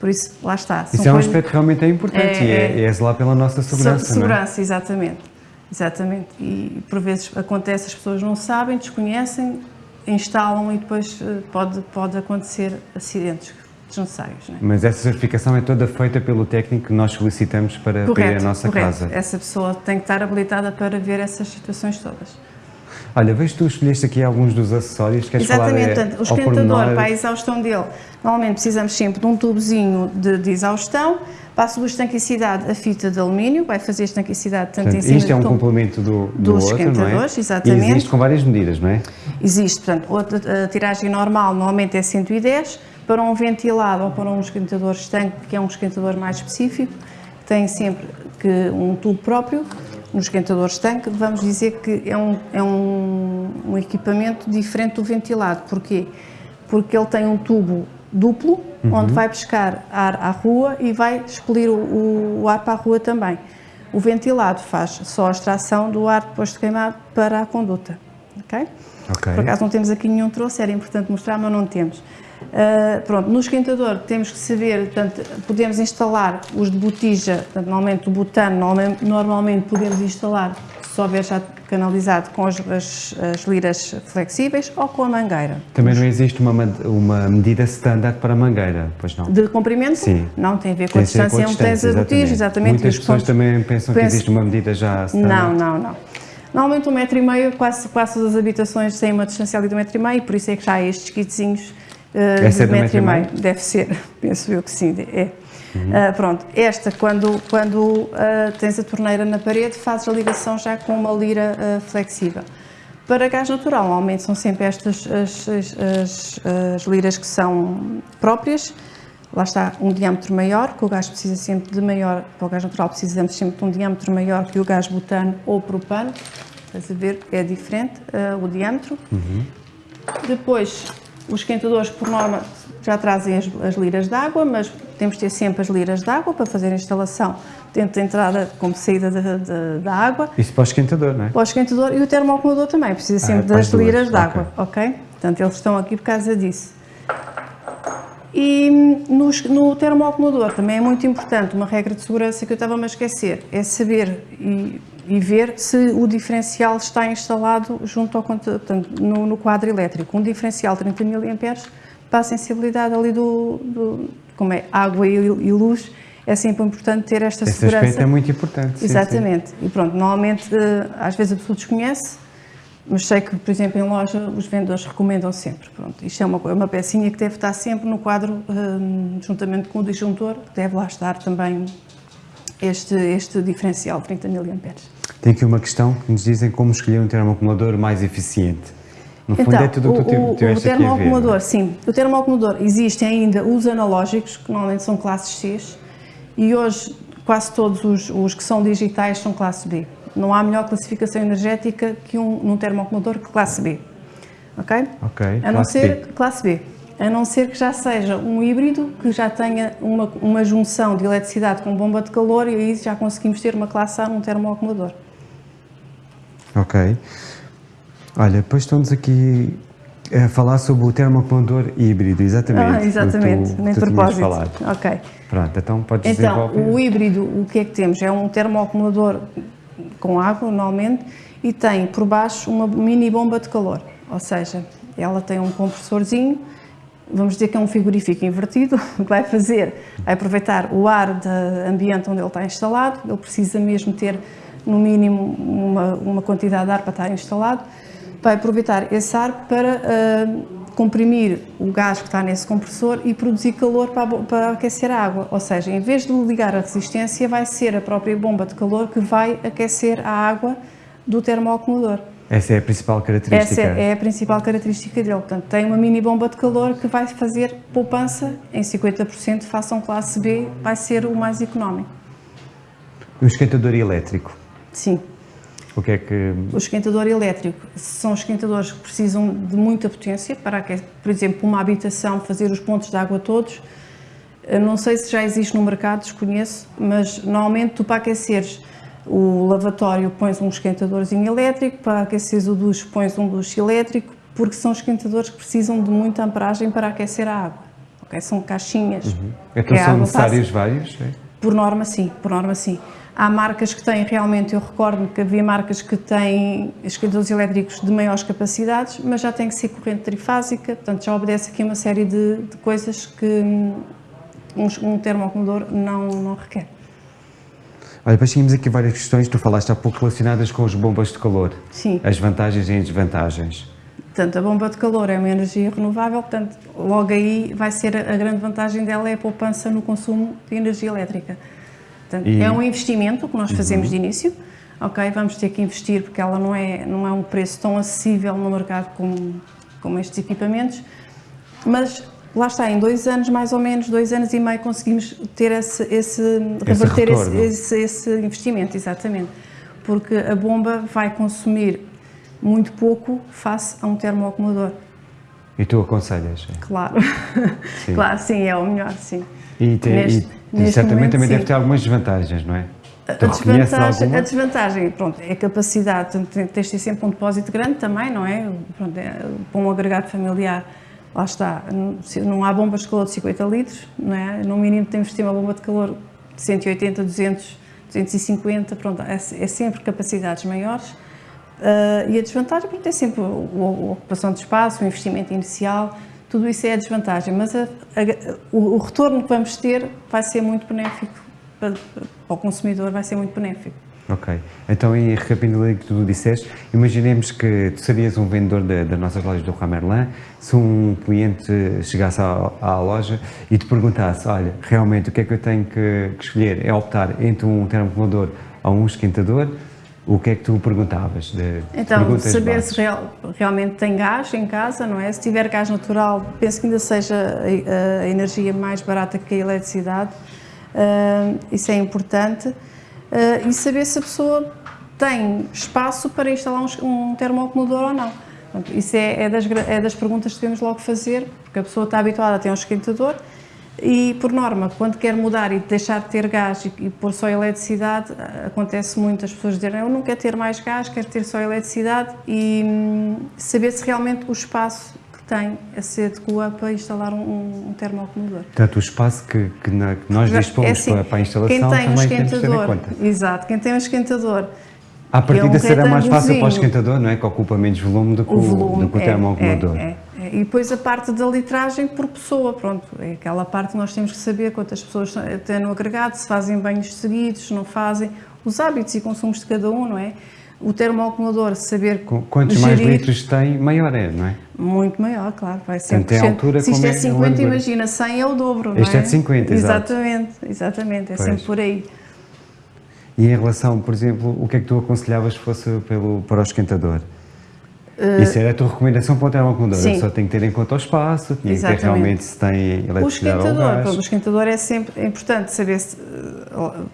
Por isso, lá está.
Isso é um aspecto realmente é importante é, e é, é, é zelar pela nossa segurança.
É? Segurança, exatamente. Exatamente. E por vezes acontece, as pessoas não sabem, desconhecem, instalam e depois eh, pode, pode acontecer acidentes desnecessários. É?
Mas essa certificação é toda feita pelo técnico que nós solicitamos para, correto, para à nossa
correto.
casa?
Essa pessoa tem que estar habilitada para ver essas situações todas.
Olha, vejo que tu escolheste aqui alguns dos acessórios, queres
Exatamente,
falar
portanto, o esquentador para a exaustão dele, normalmente precisamos sempre de um tubozinho de, de exaustão, para a subestanquicidade a fita de alumínio, vai fazer estanquicidade tanto
portanto,
em cima
Isto é um complemento do, do
dos
outro,
esquentadores,
não é?
exatamente.
E existe com várias medidas, não é?
Existe, portanto, a tiragem normal normalmente é 110, para um ventilado ou para um esquentador estanque, que é um esquentador mais específico, tem sempre que um tubo próprio, no esquentador estanque, vamos dizer que é um, é um, um equipamento diferente do ventilado. Porquê? Porque ele tem um tubo duplo, uhum. onde vai pescar ar à rua e vai expelir o, o, ar para a rua também. O ventilado faz só a extração do ar depois de queimado para a conduta. Ok?
okay.
Por acaso não temos aqui nenhum troço, era importante mostrar, mas não temos. Uh, pronto, no esquentador temos que saber, portanto, podemos instalar os de botija, portanto, normalmente o butano, normalmente, normalmente podemos instalar, se houver já canalizado, com as, as, as, liras flexíveis ou com a mangueira.
Também não existe uma, uma medida standard para a mangueira, pois não?
De comprimento?
Sim.
Não, tem a ver com tem a distância onde tens a botija, exatamente.
Muitas pessoas pontos. também pensam Penso... que existe uma medida já
Não,
standard.
não, não. Normalmente um metro e meio, quase, quase todas as habitações têm uma distância ali de um metro e meio, por isso é que já há estes kitzinhos uh, de metro e meio. Deve ser, penso eu que sim, é. Uhum. Uh, pronto, esta, quando, quando uh, tens a torneira na parede, fazes a ligação já com uma lira uh, flexível. Para gás natural, normalmente são sempre estas as, as, as, as, liras que são próprias. Lá está um diâmetro maior, que o gás precisa sempre de maior, para o gás natural precisamos sempre de um diâmetro maior que o gás butano ou propano. Estás a ver, é diferente o diâmetro.
Uhum.
Depois, os esquentadores, por norma, já trazem as, as liras de água, mas temos de ter sempre as liras de água para fazer a instalação dentro da entrada como saída da água.
Isso para o esquentador, não é?
Para o esquentador e o termoacumulador também, precisa ah, sempre das liras de água, ok? ok? Portanto, eles estão aqui por causa disso. E no, no termoacumulador também é muito importante, uma regra de segurança que eu estava a esquecer, é saber e, e, ver se o diferencial está instalado junto ao portanto, no, no quadro elétrico. Um diferencial 30 mA para a sensibilidade ali do, do como é água e, e, luz, é sempre importante ter esta
Esse
segurança. Esse
aspecto é muito importante.
Exatamente.
Sim,
sim. E pronto, normalmente, eh, às vezes a pessoa desconhece, mas sei que, por exemplo, em loja, os vendedores recomendam sempre. Pronto, isto é uma, uma pecinha que deve estar sempre no quadro, um, juntamente com o disjuntor, deve lá estar também este, este diferencial, 30 mA.
Tem aqui uma questão que nos dizem como escolher um termoacumulador mais eficiente. No fundo
então,
é tudo o que tu tiveste
o
aqui a
ver. É? sim. O termoacumulador, existem ainda os analógicos, que normalmente são classes X, e hoje quase todos os, os, que são digitais são classe B. Não há melhor classificação energética que um num termoacumulador que classe B. Ok?
Ok,
A não ser B. classe B. A não ser que já seja um híbrido que já tenha uma, uma junção de eletricidade com bomba de calor e aí já conseguimos ter uma classe A num termoacumulador.
Ok. Olha, depois estamos aqui a falar sobre o termoacumulador híbrido, exatamente.
Ah, exatamente,
tu,
nem
tu
propósito.
Falado.
Ok.
Pronto, então podes
Então,
desenvolver.
o híbrido, o que é que temos? É um termoacumulador com água normalmente e tem por baixo uma mini bomba de calor, ou seja, ela tem um compressorzinho, vamos dizer que é um frigorífico invertido, que vai fazer é aproveitar o ar do ambiente onde ele está instalado, ele precisa mesmo ter no mínimo uma, uma quantidade de ar para estar instalado, vai aproveitar esse ar para uh, comprimir o gás que está nesse compressor e produzir calor para, para, aquecer a água. Ou seja, em vez de ligar a resistência, vai ser a própria bomba de calor que vai aquecer a água do termoacumulador.
Essa é a principal característica?
Essa é a principal característica dele. Portanto, tem uma mini bomba de calor que vai fazer poupança em 50% façam classe B, vai ser o mais económico.
O esquentador elétrico?
Sim.
O que é que...
O esquentador elétrico são esquentadores que precisam de muita potência para, por exemplo, uma habitação fazer os pontos de água todos. Não sei se já existe no mercado, desconheço, mas normalmente tu para aqueceres o lavatório pões um esquentadorzinho elétrico, para aqueceres o duche pões um duche elétrico, porque são esquentadores que precisam de muita amperagem para aquecer a água. Okay? São caixinhas. Uhum.
Então são necessários vários? É?
Por norma sim, por norma sim. Há marcas que têm realmente, eu recordo que havia marcas que têm esquentadores elétricos de maiores capacidades, mas já tem que ser corrente trifásica, portanto já obedece aqui uma série de, de coisas que um, um termoacumulador não, não requer.
Olha, depois tínhamos aqui várias questões, tu falaste há pouco relacionadas com as bombas de calor.
Sim.
As vantagens e as desvantagens.
Portanto, a bomba de calor é uma energia renovável, portanto, logo aí vai ser a grande vantagem dela é a poupança no consumo de energia elétrica. Portanto, e... É um investimento que nós fazemos uhum. de início, ok? Vamos ter que investir porque ela não é, não é um preço tão acessível no mercado como, como estes equipamentos, mas lá está, em dois anos, mais ou menos, dois anos e meio, conseguimos ter esse, esse reverter esse, esse, esse, investimento, exatamente. Porque a bomba vai consumir muito pouco face a um termoacumulador.
E tu aconselhas?
Claro, sim. claro, sim, é o melhor, sim.
E, te, Neste, e Neste certamente momento, também sim. deve ter algumas desvantagens, não é?
A desvantagem, a desvantagem, pronto, é a capacidade, tens de ter sempre um depósito grande também, não é? Pronto, é para um agregado familiar, lá está, não há bombas de calor de 50 litros, não é? No mínimo temos de ter uma bomba de calor de 180, 200, 250, pronto, é, é sempre capacidades maiores. Uh, e a desvantagem, pronto, é sempre a, a ocupação de espaço, o investimento inicial, tudo isso é a desvantagem, mas a, a, o, o, retorno que vamos ter vai ser muito benéfico para, para, o consumidor, vai ser muito benéfico.
Ok, então e recapitulando o que tu disseste, imaginemos que tu serias um vendedor das nossas lojas do Ramerlan, se um cliente chegasse à, à, loja e te perguntasse, olha, realmente o que é que eu tenho que, que escolher? É optar entre um termoacumulador ou um esquentador, o que é que tu perguntavas? De
então, saber se real, realmente tem gás em casa, não é? Se tiver gás natural, penso que ainda seja a, a energia mais barata que a eletricidade, uh, isso é importante. Uh, e saber se a pessoa tem espaço para instalar um, um termoacumulador ou não. isso é, é, das, é das perguntas que devemos logo fazer, porque a pessoa está habituada a ter um esquentador, e, por norma, quando quer mudar e deixar de ter gás e, e pôr só eletricidade, acontece muito as pessoas dizerem eu não quero ter mais gás, quero ter só eletricidade e hum, saber se realmente o espaço que tem se adequa para instalar um, um termoacumulador.
Portanto, o espaço que, que, na, que nós dispomos é assim, para, para, a instalação quem tem um esquentador,
Exato, quem tem um esquentador
a partir é um será mais fácil para o esquentador, não é? Que ocupa menos volume do que o, volume, do que o
é,
termoacumulador.
É, é. E depois a parte da litragem por pessoa, pronto, é aquela parte que nós temos que saber quantas pessoas têm no agregado, se fazem banhos seguidos, se não fazem, os hábitos e consumos de cada um, não é? O termoacumulador, saber
Quantos gerir, mais litros tem, maior é, não é?
Muito maior, claro, vai ser.
Tem altura
Se isto
é
50, é imagina, 100 é o dobro, não
este é? Este é de 50,
Exatamente, exatamente, é pois. sempre por aí.
E em relação, por exemplo, o que é que tu aconselhavas que fosse pelo, para o esquentador? Uh, Isso era a tua recomendação para o termoacumulador, só tem que ter em conta o espaço, tinha Exatamente. que ter realmente se tem eletricidade
o esquentador, O esquentador é sempre importante saber se, uh,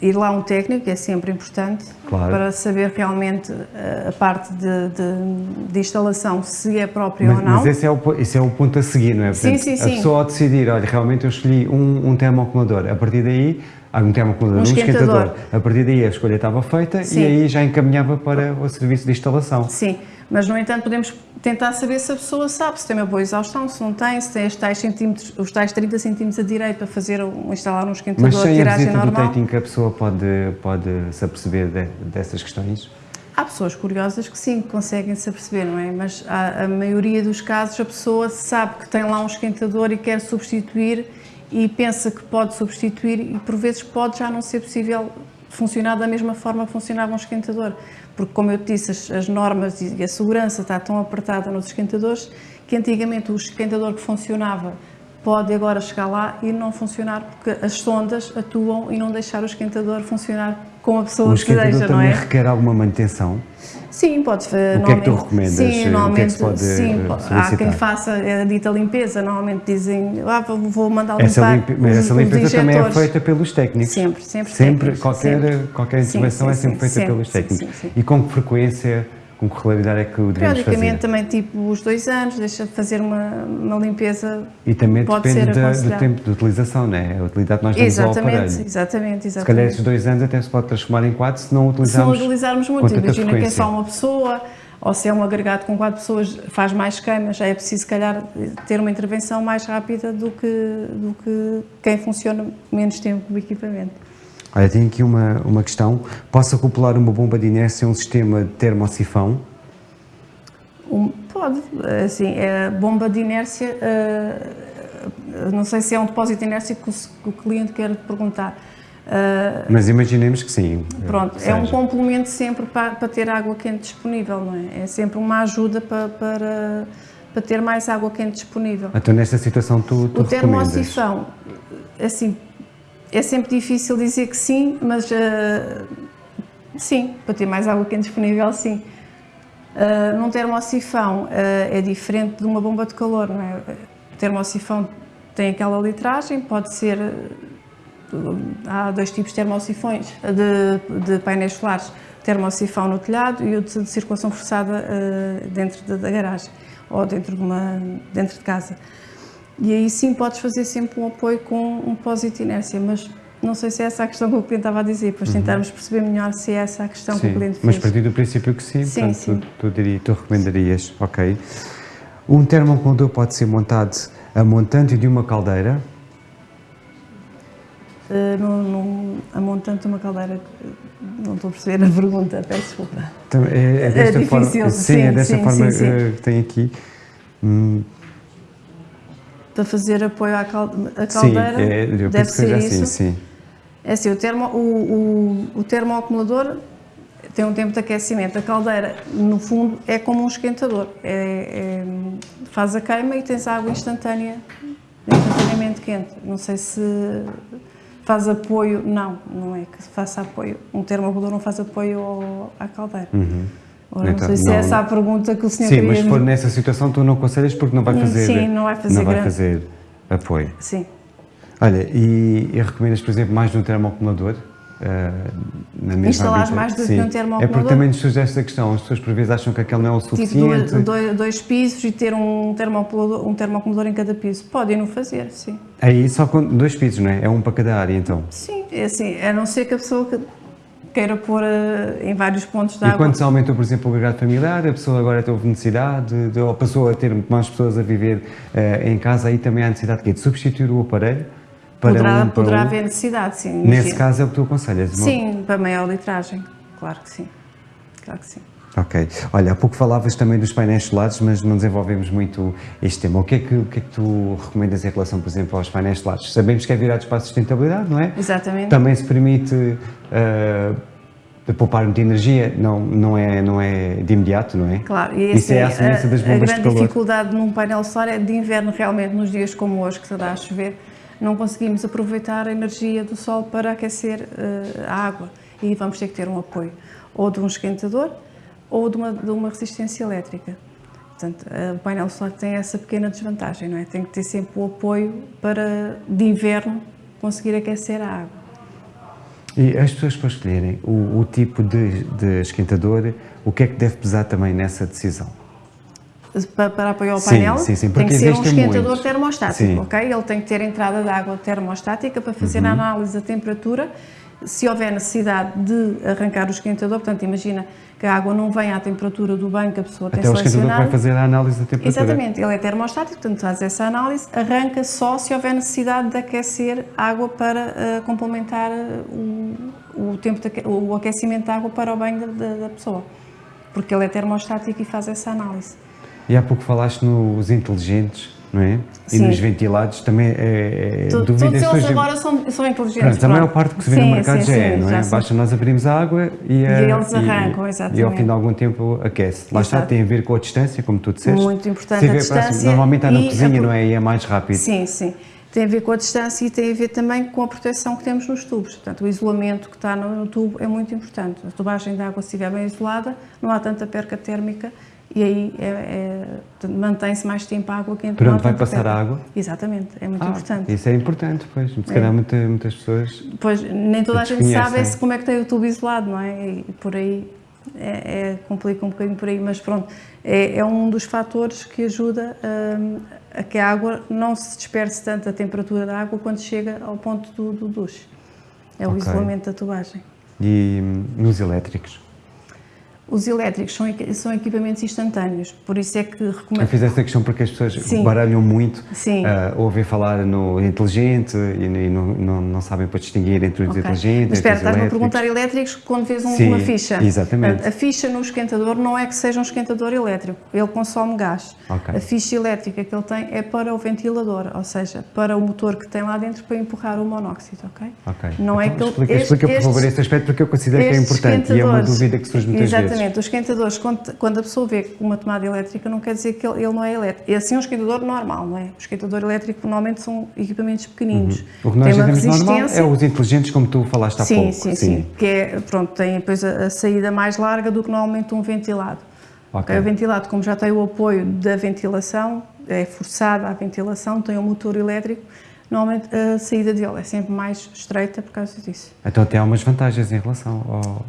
ir lá um técnico, é sempre importante, claro. para saber realmente uh, a parte de, de, de, instalação, se é própria
mas,
ou não.
Mas esse é, o, esse é o ponto a seguir, não é?
Portanto, sim, sim, sim.
A pessoa ao decidir, olha, realmente eu escolhi um, um termoacumulador, a partir daí há um termoacumulador,
Um
um esquentador.
esquentador.
A partir daí a escolha estava feita
Sim.
e aí já encaminhava para o serviço de instalação.
Sim, mas no entanto podemos tentar saber se a pessoa sabe se tem uma boa exaustão, se não tem, se tem os tais, centímetros, os tais 30 centímetros a direito para fazer, um- instalar um esquentador
Mas sem a
tiragem
do
normal.
dating que a pessoa pode, pode se aperceber de- dessas questões?
Há pessoas curiosas que sim, conseguem se aperceber, não é? Mas a, a maioria dos casos a pessoa sabe que tem lá um esquentador e quer substituir e pensa que pode substituir e por vezes pode já não ser possível funcionar da mesma forma que funcionava um esquentador. Porque, como eu te disse, as, as normas e a segurança está tão apertada nos esquentadores que antigamente o esquentador que funcionava pode agora chegar lá e não funcionar porque as sondas atuam e não deixar o esquentador funcionar como a pessoa
O esquentador
deseja, não
também
é?
requer alguma manutenção?
Sim, pode
O que é que tu
normalmente-
recomendas?
Sim,
O que é que
normalmente,
pode,
sim,
eh,
há
solicitar?
quem faça a dita limpeza, normalmente dizem, ah, vou- mandar
Essa,
limpar
mas
os-
essa limpeza também é feita pelos técnicos.
Sempre, sempre
Sempre,
técnicos,
qualquer,
sempre.
qualquer
Sim,
intervenção
sim,
é sempre
sim,
feita
sempre,
pelos
sim,
técnicos.
sim, sim.
E com que frequência, com que regularidade é que o devemos fazer?
também, tipo, os dois anos, deixa de fazer uma, uma limpeza.
E também depende da- do tempo de utilização, não é? A utilidade que nós damos ao
Exatamente,
aparelho.
exatamente,
Se calhar esses
exatamente.
dois anos até se pode transformar em quatro se não
Se não
utilizarmos
utilizarmos muito, imagina que é só uma pessoa, ou se é um agregado com quatro pessoas, faz mais queimas, já é preciso, se calhar, ter uma intervenção mais rápida do que, do que quem funciona menos tempo com o equipamento.
Olha, tenho aqui uma, uma questão. Posso acoplar uma bomba de inércia a um sistema de termosifão?
Um- pode, assim, a bomba de inércia, eh, não sei se é um depósito de inércia que o, que o cliente quer perguntar. Eh,
Mas imaginemos que sim.
pronto,
que
é um complemento sempre para, para ter água quente disponível, não é? É sempre uma ajuda para, para, para ter mais água quente disponível.
Então, nesta situação, tu, tu
O termosifão, assim, é sempre difícil dizer que sim, mas eh, sim, para ter mais água quente disponível, sim. Eh, num termosifão eh, é diferente de uma bomba de calor, não é? O tem aquela litragem, pode ser. há dois tipos de termosifões, de, de painéis solares: o termosifão no telhado e o de, circulação forçada eh, dentro da, da garagem ou dentro de, uma, dentro de casa. E aí sim podes fazer sempre um apoio com um depósito de inércia, mas não sei se é essa a questão que o cliente estava a dizer, depois tentarmos perceber melhor se é essa a questão que o
Uhum. Sim,
cliente
mas
fez.
partir do princípio que sim,
Sim,
portanto,
sim.
Tu, tu, diria, tu recomendarias, ok. Um termoacumulador pode ser montado a montante de uma caldeira,
Uh, num- num- a montante de uma caldeira, não estou a perceber a pergunta, peço desculpa.
Tam- é, é desta
difícil,
forma, sim, é
sim,
desta
sim,
forma
sim, sim.
eh, que tem aqui. Hum,
Para fazer apoio à cal- à
sim,
caldeira,
é, eu
deve
que
ser
seja
isso.
assim, sim.
É assim, o, termo, o, o, o termoacumulador tem um tempo de aquecimento. A caldeira, no fundo, é como um esquentador. É- é- faz a queima e tens água instantânea, instantaneamente quente. Não sei se faz apoio. Não, não é que faça apoio. Um termoacumulador não faz apoio ao- à caldeira. Ora,
Então,
não sei se
não-
é essa a pergunta que o senhor
Sim, mas se for nessa situação tu não aconselhas porque não vai
Hum,
fazer,
sim, não vai fazer
não vai
grande-
fazer apoio.
Sim.
Olha, e, e recomendas, por exemplo, mais de um termoacumulador? na mesma
Instalares
habita-
mais do que um termoacumulador?
É porque também nos surge esta questão, as pessoas por vezes acham que aquele não é o
Tipo
suficiente.
dois, dois, dois pisos e ter um termoacumulador, um termoacumulador em cada piso. Podem não fazer, sim.
Aí só com dois pisos, não é? É um para cada área, então.
Sim, é assim, a não ser que a pessoa queira pôr eh, em vários pontos de
E
água.
quando se aumentou, por exemplo, o agregado familiar, a pessoa agora teve necessidade, de, ou passou a ter mais pessoas a viver eh, em casa, aí também há necessidade de, de substituir o aparelho para
poderá
um, para
poderá
um.
haver necessidade, sim.
Nesse caso é o que tu aconselhas?
Sim, para maior litragem, claro que sim. Claro que sim.
Ok. Olha, há pouco falavas também dos painéis solares, mas não desenvolvemos muito este tema. O que, é que, o que é que tu recomendas em relação, por exemplo, aos painéis solares? Sabemos que é virados para a sustentabilidade, não é?
Exatamente.
Também se permite eh, poupar muita energia, não, não, é, não é de imediato, não é?
Claro, e
Isso é a
assim,
semelhança das
a
bombas de
grande
calor.
dificuldade num painel solar é de inverno, realmente, nos dias como hoje, que se dá a chover, não conseguimos aproveitar a energia do sol para aquecer eh, a água e vamos ter que ter um apoio, ou de um esquentador ou de uma, de uma resistência elétrica. Portanto, eh, o painel solar tem essa pequena desvantagem, não é? Tem que ter sempre o apoio para, de inverno, conseguir aquecer a água.
E as pessoas para escolherem o, o tipo de, de esquentador, o que é que deve pesar também nessa decisão?
para, para apoiar o
Sim,
painel,
sim, sim,
tem que ser um esquentador
muitos.
termostático,
Sim.
ok? Ele tem que ter entrada de água termostática para fazer
Uhum.
a análise da temperatura. Se houver necessidade de arrancar o esquentador, portanto, imagina que a água não vem à temperatura do banho que a pessoa tem
Até o esquentador que
selecionado.
vai fazer a análise da temperatura.
Exatamente, ele é termostático, portanto faz essa análise, arranca só se houver necessidade de aquecer água para eh, complementar eh, o, o tempo de o aquecimento da água para o banho da- da pessoa, porque ele é termostático e faz essa análise.
E há pouco falaste nos inteligentes, não é? E
Sim.
nos ventilados também é, é dúvida
Todos eles agora são, são inteligentes.
Pronto, a maior
pronto.
parte que se vê no
Sim,
mercado
sim,
já é, não é?
já.
Basta nós abrirmos a água e, a-
eles arrancam,
E ao
exatamente.
fim de algum tempo aquece. Lá está,
Exato.
tem a ver com a distância, como tu disseste.
Muito importante
Se
a
vê próximo-
distância
Normalmente está na
e a
cozinha,
pro-
não é? E é mais rápido.
Sim, sim. Tem a ver com a distância e tem a ver também com a proteção que temos nos tubos. Portanto, o isolamento que está no, no tubo é muito importante. A tubagem de água, se estiver bem isolada, não há tanta perca térmica e aí é- é- mantém-se mais tempo a água quente.
Por onde vai passar a água?
Exatamente, é muito
Ah,
importante.
Isso é importante, pois. Se calhar muita- muitas pessoas.
Pois, nem toda a gente sabe como é que tem o tubo isolado, não é? E por aí é, é- complica um bocadinho por aí, mas pronto, é, é um dos fatores que ajuda hum, a que a água não se disperse tanto a temperatura da água quando chega ao ponto do, do duche. É o
Ok.
isolamento da tubagem.
E hum, nos elétricos.
Os elétricos são, são equipamentos instantâneos, por isso é que
Eu
recomendo.
fiz esta questão porque as pessoas
Sim.
baralham muito,
Sim.
ah, ouvem falar no inteligente e, e não, não, não sabem para distinguir entre os
Ok.
inteligentes
Mas espera, estás-me a perguntar elétricos quando vês um-
Sim,
uma ficha.
exatamente.
Portanto, A ficha no esquentador não é que seja um esquentador elétrico, ele consome gás.
Ok.
A ficha elétrica que ele tem é para o ventilador, ou seja, para o motor que tem lá dentro para empurrar o monóxido, ok?
Ok.
Não é
Então,
que ele-
explica,
este-
explica, por favor, este aspecto porque eu considero que é importante e é uma dúvida que surge muitas
Exatamente, os esquentadores, quando, a pessoa vê uma tomada elétrica, não quer dizer que ele, ele não é elétrico. É assim um esquentador normal, não é? O esquentador elétrico normalmente são equipamentos pequeninos.
O que nós
Tem uma
normal é
resistência.
os inteligentes, como tu falaste há
sim,
pouco.
Sim, sim, Que é, pronto, tem depois a, a saída mais larga do que normalmente um ventilado.
Ok.
Ok, O ventilado, como já tem o apoio da ventilação, é forçada a ventilação, tem um motor elétrico, normalmente a saída dele é sempre mais estreita por causa disso.
Então até há umas vantagens em relação ao...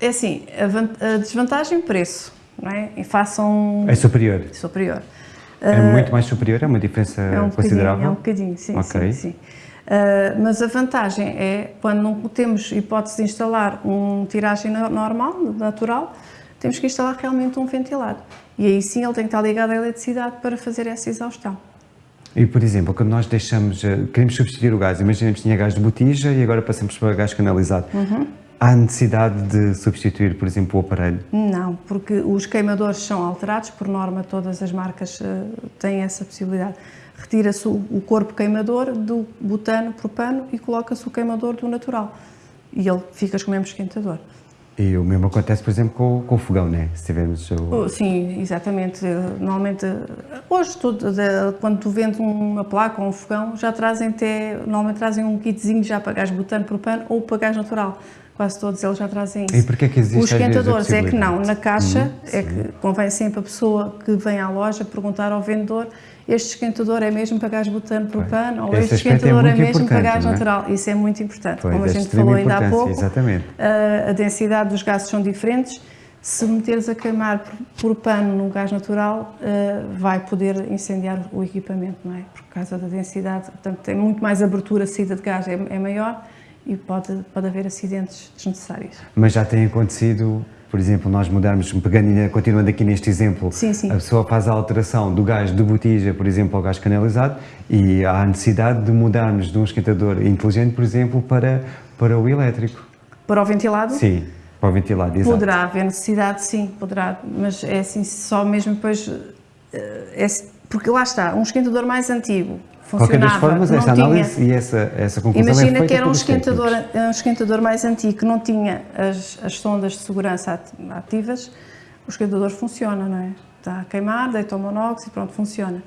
É assim, a, van- a desvantagem preço, não é? E façam
É superior.
superior.
É muito mais superior, é uma diferença
É um
considerável.
é um bocadinho, sim,
Ok.
sim, sim. Ah, mas a vantagem é, quando não temos hipótese de instalar um tiragem no- normal, natural, temos que instalar realmente um ventilado. E aí sim ele tem que estar ligado à eletricidade para fazer essa exaustão.
E, por exemplo, quando nós deixamos, eh, queremos substituir o gás, imaginemos que tinha gás de botija e agora passamos para gás canalizado.
Uhum.
Há necessidade de substituir, por exemplo, o aparelho?
Não, porque os queimadores são alterados, por norma todas as marcas eh, têm essa possibilidade. Retira-se o, corpo queimador do butano, propano e coloca-se o queimador do natural. E ele fica com o mesmo esquentador.
E o mesmo acontece, por exemplo, com, com o fogão, né? Se tivermos o...
Oh, Sim, exatamente. Eh, Normalmente, hoje, tudo, quando tu vendes uma placa ou um fogão, já trazem até, normalmente trazem um kitzinho já para gás butano, propano ou para gás natural. Quase todos eles já trazem isso.
E porquê é que existe,
Os esquentadores é que não. Na caixa
Uhum,
é que convém sempre a pessoa que vem à loja perguntar ao vendedor este esquentador é mesmo para gás butano, propano ou este
é
esquentador é,
muito
mesmo para gás
é?
natural. Isso é muito importante.
Pois,
Como a
é
gente falou ainda há pouco,
exatamente.
a, a densidade dos gases são diferentes. Se meteres a queimar por, pano no gás natural, eh, vai poder incendiar o equipamento, não é? Por causa da densidade. Portanto, tem muito mais abertura, a saída de gás é, é maior e pode, pode haver acidentes desnecessários.
Mas já tem acontecido, por exemplo, nós mudarmos, pegando continuando aqui neste exemplo,
Sim, sim.
a pessoa faz a alteração do gás de botija, por exemplo, ao gás canalizado e há a necessidade de mudarmos de um esquentador inteligente, por exemplo, para, para o elétrico.
Para o ventilado,
Sim, para o ventilado, exato.
poderá haver necessidade, sim, poderá, mas é assim, só mesmo depois. eh, é- porque lá está, um esquentador mais antigo
De qualquer das
funcionava,
formas, essa
tinha-
análise e essa, essa conclusão é
Imagina
feita
que era um esquentador, um esquentador mais antigo que não tinha as, as sondas de segurança at- ativas, o esquentador funciona, não é? Está a queimar, deita o monóxido, pronto, funciona.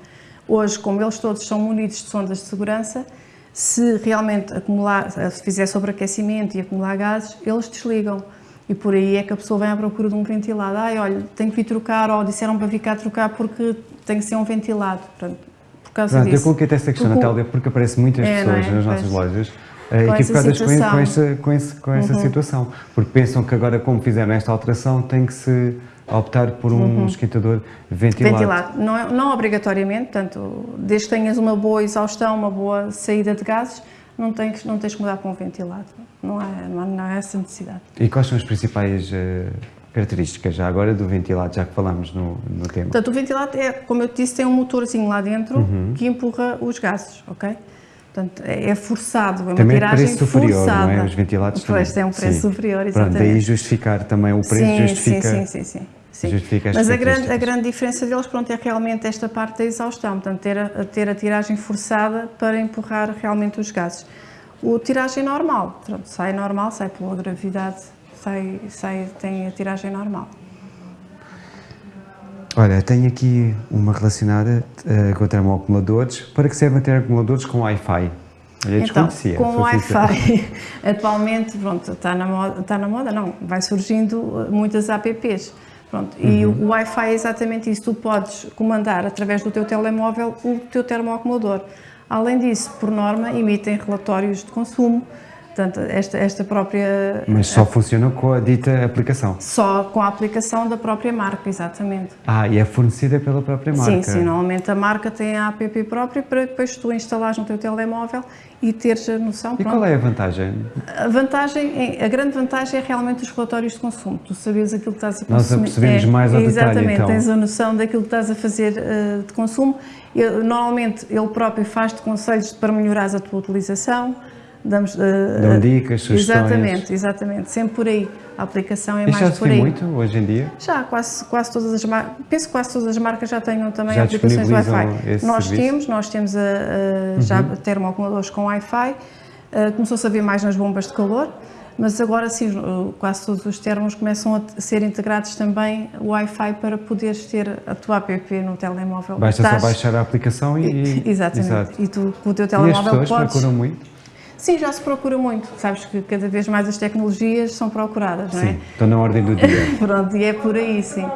Hoje, como eles todos são munidos de sondas de segurança, se realmente acumular, se fizer sobreaquecimento e acumular gases, eles desligam. E por aí é que a pessoa vem à procura de um ventilado. Ai, olha, tenho que vir trocar, ou disseram para vir cá trocar porque tem que ser um ventilado. Portanto, por causa
Pronto, eu
disso.
coloquei-te esta questão,
Porque o-
Natália, porque aparece muitas
É, não
pessoas
é?
nas nossas
Pois.
lojas
com essa
equivocadas com,
situação.
com, essa, com, esse, com essa situação. Porque pensam que agora, como fizeram esta alteração, tem que se optar por um esquentador ventilado.
Ventilado. Não, é- não obrigatoriamente, portanto, desde que tenhas uma boa exaustão, uma boa saída de gases, não tens, não tens que mudar para um ventilado. Não há, não há, não há essa necessidade.
E quais são as principais eh, características, já agora, do ventilado, já que falamos no, no tema?
Portanto, o ventilado, é, como eu te disse, tem um motorzinho lá dentro
Uhum.
que empurra os gases, ok? Portanto, é é forçado, é
Também é
tiragem
preço superior,
forçada.
não é? Os ventilados
Pois,
também.
tem um preço
Sim.
superior,
Pronto,
exatamente.
daí justificar também o preço,
sim,
justifica...
Sim, sim, sim, sim.
justifica as
Mas a grande, a grande diferença deles pronto, é realmente esta parte da exaustão, portanto, ter a, a ter a tiragem forçada para empurrar realmente os gases. O tiragem normal, pronto, sai normal, sai pela gravidade, sai, sai, tem a tiragem normal.
Olha, tenho aqui uma relacionada eh, com termoacumuladores. Para que servem termoacumuladores com Wi-Fi? Eu
Então, com o. Wi-Fi, atualmente, pronto, está na, moda, está na moda, não, vai surgindo uh, muitas apps. Pronto, E
Uhum.
o Wi-Fi é exatamente isso, tu podes comandar através do teu telemóvel o teu termoacumulador. Além disso, por norma, emitem relatórios de consumo, portanto, esta, esta própria...
Mas só funciona com a dita aplicação.
Só com a aplicação da própria marca, exatamente.
Ah, e é fornecida pela própria marca.
Sim, sim, normalmente a marca tem a app própria para depois tu instalares no teu telemóvel e teres a noção.
E
pronto,
qual é a vantagem?
A vantagem, é- a grande vantagem é realmente os relatórios de consumo. Tu sabes aquilo que estás a
Nós
consumir.
apercebemos mais ao detalhe,
Exatamente,
então.
tens a noção daquilo que estás a fazer eh, de consumo. Eu- normalmente ele próprio faz-te conselhos para melhorares a tua utilização. Damos, eh,
Dão
eh,
dicas, sugestões.
Exatamente, exatamente. Sempre por aí. A aplicação é
já
mais
se
por aí.
muito hoje em dia?
Já, quase, quase todas as marcas, penso que quase todas as marcas já tenham também
Já
aplicações Wi-Fi. Nós
serviço? Uhum.
temos, nós temos a, a, já termoacumuladores com Wi-Fi, a, começou-se a ver mais nas bombas de calor, mas agora sim, quase todos os termos começam a ser integrados também o Wi-Fi para poderes ter a tua app no telemóvel.
Basta
Estás-
só baixar a aplicação e...
Exatamente.
Exato.
E tu com o teu
E as
telemóvel
pessoas
podes...
procuram muito?
Sim, já se procura muito. Sabes que cada vez mais as tecnologias são procuradas, não é?
Sim, estão na ordem do dia.
Pronto, e é por aí, sim.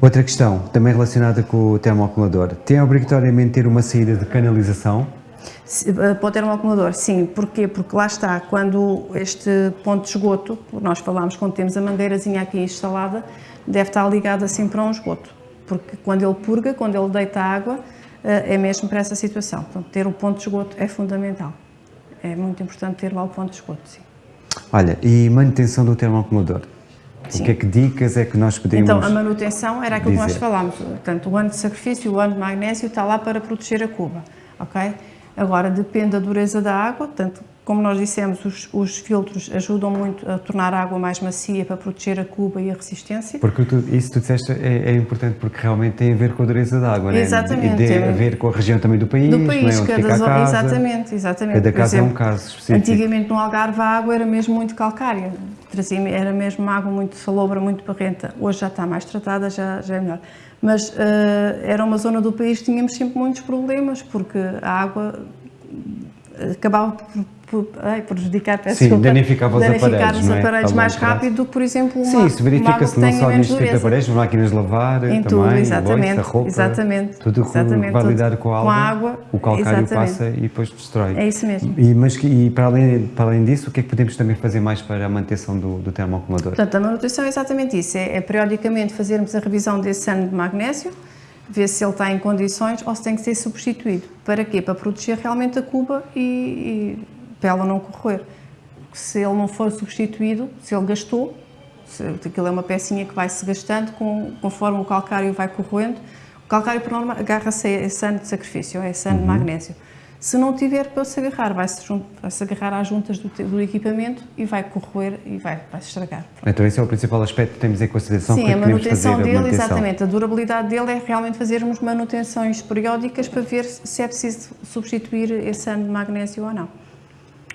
Outra questão, também relacionada com o termoacumulador. Tem obrigatoriamente ter uma saída de canalização?
Eh, Para o termoacumulador, sim. Porquê? Porque lá está, quando este ponto de esgoto, nós falámos quando temos a mangueirazinha aqui instalada, deve estar ligado assim para um esgoto. Porque quando ele purga, quando ele deita água, eh, é mesmo para essa situação. Portanto, ter o ponto de esgoto é fundamental. É muito importante ter lá o ponto de esgoto, sim.
Olha, e manutenção do termoacumulador?
Sim.
O que é que dicas é que nós podemos...
Então, a manutenção era aquilo que nós
dizer.
falámos. Portanto, o ano de sacrifício, o ano de magnésio está lá para proteger a cuba, ok? Agora, depende da dureza da água, portanto, como nós dissemos, os, os filtros ajudam muito a tornar a água mais macia para proteger a cuba e a resistência.
Porque tu, isso que tu disseste é, é importante porque realmente tem a ver com a dureza da água,
Exatamente,
né? E tem
é-
a ver com a região também do país,
Do
não é?
país,
Onde
cada zona,
casa.
exatamente, exatamente.
Cada
Por
caso é um
exemplo,
caso específico.
Antigamente no Algarve a água era mesmo muito calcária, trazia, era mesmo uma água muito salobra, muito barrenta. Hoje já está mais tratada, já, já é melhor. Mas eh, era uma zona do país que tínhamos sempre muitos problemas, porque a água eh, acabava por ai, prejudicar, peço
Sim,
desculpa,
danificava os
danificar
aparelhos,
os
é?
aparelhos
A longo
mais rápido do que, por exemplo,
Sim,
uma,
isso
uma água
verifica-se não só
menos
nisto tipo de aparelhos, máquinas de lavar,
Em
também,
tudo,
loiça,
exatamente,
roupa,
exatamente,
tudo o que
exatamente,
vai
tudo.
lidar com a água,
a água,
o calcário
exatamente.
passa e depois destrói.
É isso mesmo.
E, mas, e para, além, para além disso, o que é que podemos também fazer mais para a manutenção do, do termoacumulador?
Portanto, a manutenção é exatamente isso, é, é periodicamente fazermos a revisão desse ano de magnésio, ver se ele está em condições ou se tem que ser substituído. Para quê? Para proteger realmente a cuba e, e para ela não corroer. Se ele não for substituído, se ele gastou, se, aquilo é uma pecinha que vai se gastando com, conforme o calcário vai corroendo, o calcário por norma agarra-se a esse ano de sacrifício, a esse ano de magnésio. Se não tiver para se agarrar, vai-se jun- vai-se agarrar às juntas do, do equipamento e vai corroer e vai, vai se estragar.
Então esse é o principal aspecto que temos em consideração
Sim,
que
a manutenção
a
dele,
manutenção.
exatamente. A durabilidade dele é realmente fazermos manutenções periódicas para ver se é preciso substituir esse ano de magnésio ou não.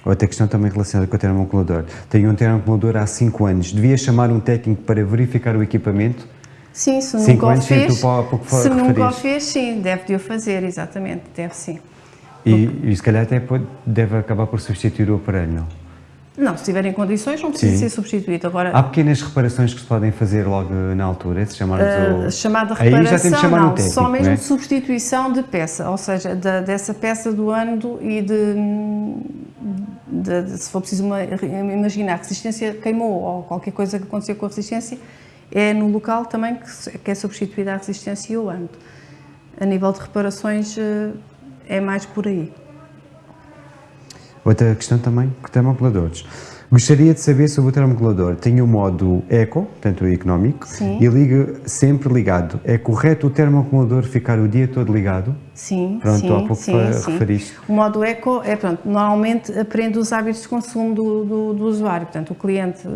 Outra questão também relacionada com o termoacumulador. Tenho um termoacumulador há 5 anos. Devia chamar um técnico para verificar o equipamento?
Sim, se
Cinco
nunca o
anos, sim,
fez, se nunca o fez, sim, deve de o fazer, exatamente, deve sim.
E, e se calhar até pode- deve acabar por substituir o aparelho.
Não, se tiver em condições não precisa
Sim.
ser substituído. Agora,
Há pequenas reparações que se podem fazer logo na altura, se chamarmos
a
o...
chamada reparação,
chamar um
não,
técnico,
só mesmo
é?
substituição de peça, ou seja, da- dessa peça do ânodo e de, de, de, se for preciso uma, imaginar a resistência queimou ou qualquer coisa que aconteceu com a resistência, é no local também que, que é substituída a resistência e o ando. A nível de reparações eh, é mais por aí.
Outra questão também, termocoladores. Gostaria de saber sobre o termocolador. Tem o modo Eco, portanto económico,
Sim.
e liga sempre ligado. É correto o termocolador ficar o dia todo ligado?
Sim,
Pronto,
sim,
há pouco
sim,
fa-
sim.
referiste.
O modo eco é, pronto, normalmente aprende os hábitos de consumo do, do, do usuário. Portanto, o cliente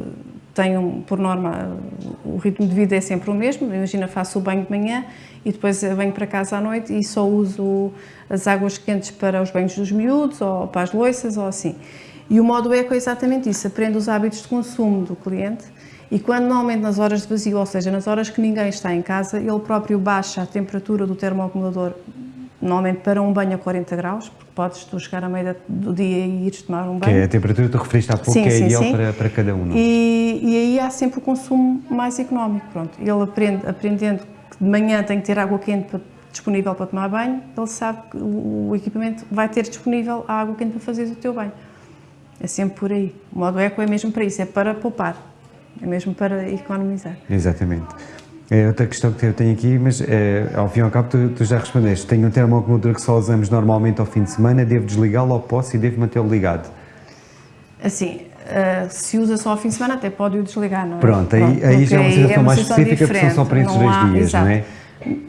um, por norma, o ritmo de vida é sempre o mesmo. Imagina, faço o banho de manhã e depois venho para casa à noite e só uso as águas quentes para os banhos dos miúdos ou para as loiças ou assim. E o modo eco é exatamente isso, aprende os hábitos de consumo do cliente e quando normalmente nas horas de vazio, ou seja, nas horas que ninguém está em casa, ele próprio baixa a temperatura do termoacumulador normalmente para um banho a 40 graus, porque podes tu chegar à meia do dia e ires tomar um
Que é
banho.
a temperatura que tu referiste há pouco,
Sim,
que é
sim,
ideal
sim.
Para, para cada um. é?
E, e aí há sempre o consumo mais económico. Pronto. Ele aprende, aprendendo que de manhã tem que ter água quente para- disponível para tomar banho, ele sabe que o, o equipamento vai ter disponível a água quente para fazer o teu banho. É sempre por aí. O modo eco é mesmo para isso, é para poupar, é mesmo para economizar.
Exatamente. É outra questão que eu tenho aqui, mas é, ao fim e ao cabo tu, tu já respondeste. Tenho um termoacumulador que só usamos normalmente ao fim de semana, devo desligá-lo ou posso e devo mantê-lo ligado?
Assim, eh, se usa só ao fim de semana, até pode o desligar, não é?
Pronto, aí- aí já é uma
porque
situação mais
situação
específica, porque são só para esses
diferente,
dois dias,
exato.
não é?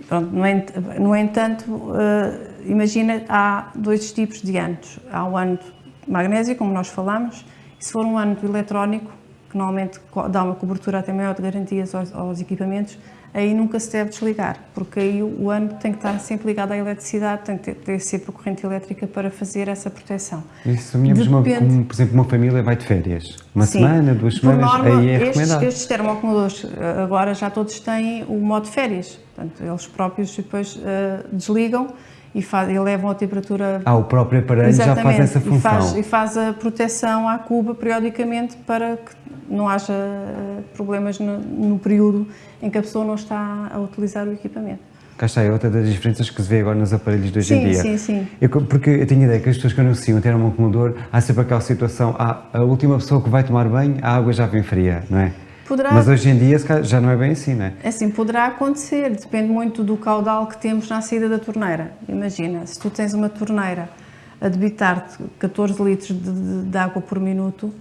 Pronto, no, ent- no entanto, eh, imagina, há dois tipos de anos. Há o ano magnésio, como nós falamos, e se for um ano eletrónico, que normalmente dá uma cobertura até maior de garantias aos, aos equipamentos, aí nunca se deve desligar, porque aí o, ano tem que estar sempre ligado à eletricidade, tem que ter, sempre a corrente elétrica para fazer essa proteção.
E se sonhamos, uma,
Depende.
como, por exemplo, uma família vai de férias, uma
Sim.
semana, duas
Por
semanas,
norma,
aí é
estes,
recomendado.
estes termoacumuladores eh, agora já todos têm o modo férias. Portanto, eles próprios depois eh, desligam e, fa- e levam a temperatura.
Ah, o próprio aparelho já faz essa
E
função.
faz, e faz a proteção à cuba periodicamente para que não haja eh, problemas no, no período em que a pessoa não está a utilizar o equipamento.
Cá está, é outra das diferenças que se vê agora nos aparelhos de hoje em
Sim,
dia.
sim, sim.
Eu, porque eu tenho ideia que as pessoas que anunciam ter um acumulador, há sempre aquela situação, ah, a última pessoa que vai tomar banho, a água já vem fria, não é?
Poderá-
Mas hoje em dia já não é bem assim, não é?
Assim, poderá acontecer, depende muito do caudal que temos na saída da torneira. Imagina, se tu tens uma torneira a debitar-te 14 litros de, de- de água por minuto,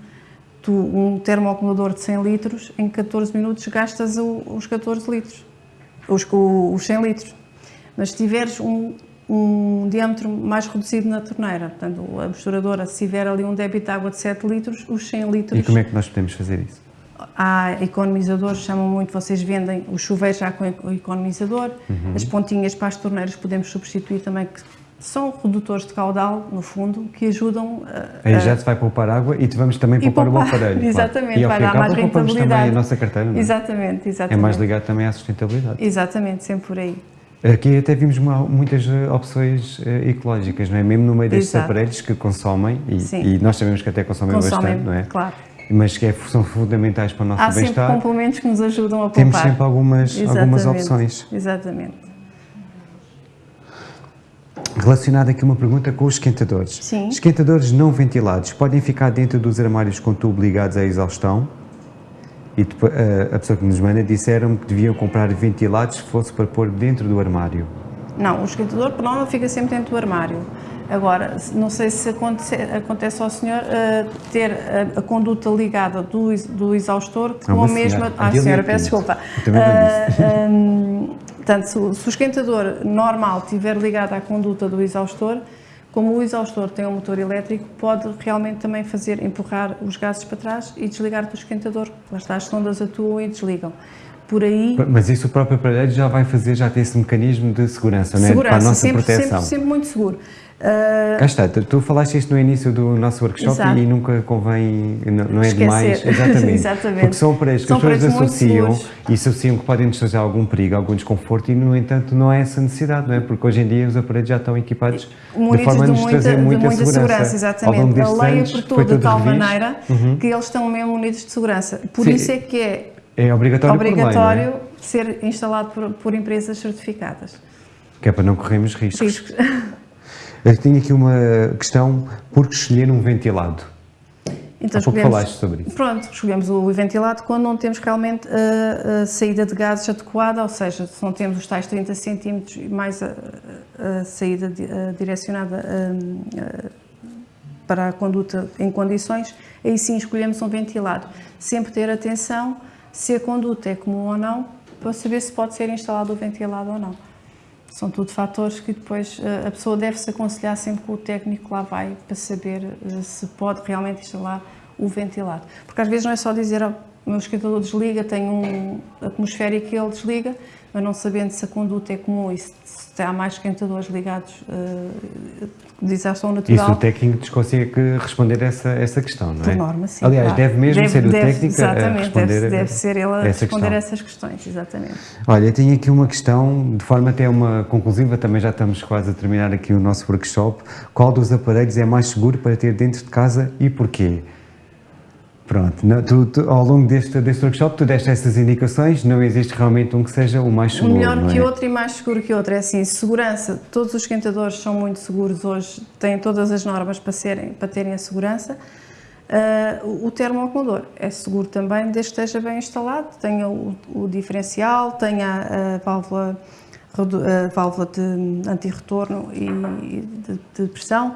tu, um termoacumulador de 100 litros, em 14 minutos gastas o- os 14 litros, os, o- os 100 litros. Mas se tiveres um, um diâmetro mais reduzido na torneira, portanto, a misturadora, se tiver ali um débito de água de 7 litros, os 100 litros...
E como é que nós podemos fazer isso?
Há economizadores, chamam muito, vocês vendem os chuveiros já com o economizador,
Uhum.
as pontinhas para as torneiras podemos substituir também, que são redutores de caudal, no fundo, que ajudam a,
Aí já se vai poupar água e vamos também
e
poupar, o
poupar.
aparelho. claro.
Exatamente,
e
vai
fim e ao
dar mais rentabilidade.
também a nossa carteira, não é?
Exatamente,
É
exatamente.
mais ligado também à sustentabilidade.
Exatamente, sempre por aí.
Aqui até vimos muitas eh, opções eh, ecológicas, não é? Mesmo no meio destes
Exato.
aparelhos que consomem, e, e nós sabemos que até consomem,
Consomem,
bastante, não é?
claro.
Mas que é- são fundamentais para o nosso
Há sempre
bem-estar.
complementos que nos ajudam a poupar.
Temos sempre algumas, algumas opções.
Exatamente.
Relacionada aqui uma pergunta com os esquentadores.
Sim.
Esquentadores não ventilados podem ficar dentro dos armários com tubo ligados à exaustão? E depois, eh, a pessoa que nos manda disseram que deviam comprar ventilados se fosse para pôr dentro do armário.
Não, o esquentador, por norma, fica sempre dentro do armário. Agora, não sei se acontece, acontece ao senhor eh, ter a, a conduta ligada do, do exaustor com a mesma.
senhora.
Ah, senhora,
Pinto.
peço desculpa.
Eu também
portanto, se, o- se o esquentador normal estiver ligado à conduta do exaustor, como o exaustor tem um motor elétrico, pode realmente também fazer empurrar os gases para trás e desligar do esquentador. Lá está, as sondas atuam e desligam. Por aí,
Mas isso o próprio aparelho já vai fazer, já tem esse mecanismo de segurança, não é?
segurança,
para a nossa
sempre,
proteção.
sempre, sempre muito seguro. Ah,
Cá está, tu, tu falaste isto no início do nosso workshop
Exato.
e nunca convém, não, não é
Esquecer.
demais, exatamente,
Exatamente.
porque são aparelhos que
São
as pessoas associam e associam que podem nos trazer algum perigo, algum desconforto e no entanto não há essa necessidade, não é? Porque hoje em dia os aparelhos já estão equipados de forma a nos
muita,
trazer
de
muita,
muita segurança,
Ao
exatamente. A lei apertou de tal
revisto.
maneira que eles estão mesmo munidos de segurança. Por
Sim.
isso é que é
É obrigatório, por lei, não é?
obrigatório ser instalado por, por empresas certificadas.
Que é para não corrermos riscos.
Riscos.
Eu tenho aqui uma questão, por que escolher um ventilado? Então, Há pouco falaste sobre isso.
Pronto, escolhemos o ventilado quando não temos realmente a, a, saída de gases adequada, ou seja, se não temos os tais 30 centímetros e mais a, a saída direcionada para a conduta em condições, aí sim escolhemos um ventilado. Sempre ter atenção se a conduta é comum ou não, para saber se pode ser instalado o ventilado ou não. São tudo fatores que depois eh, a pessoa deve se aconselhar sempre com o técnico lá vai para saber eh, se pode realmente instalar o ventilado. Porque às vezes não é só dizer oh, o meu esquentador desliga, tem um atmosférico que ele desliga, mas não sabendo se a conduta é comum e se, se há mais esquentadores ligados uh, de desação natural.
Isso o técnico consegue responder essa, essa questão, não é?
Por norma, sim.
Aliás, claro. deve mesmo deve, ser o
deve,
técnico a responder
deve, deve ser ele a responder questão. essas questões, exatamente.
Olha, tenho aqui uma questão, de forma até uma conclusiva, também já estamos quase a terminar aqui o nosso workshop. Qual dos aparelhos é mais seguro para ter dentro de casa e porquê? Pronto, não, tu, tu, ao longo deste, deste workshop tu deste essas indicações, não existe realmente um que seja o mais seguro,
O melhor
que
é? outro e mais seguro que outro, é assim, segurança, todos os esquentadores são muito seguros hoje, têm todas as normas para, serem, para terem a segurança. Uh, o termoacumulador é seguro também, desde que esteja bem instalado, tenha o, o diferencial, tenha a válvula, a válvula de anti-retorno e de, de pressão,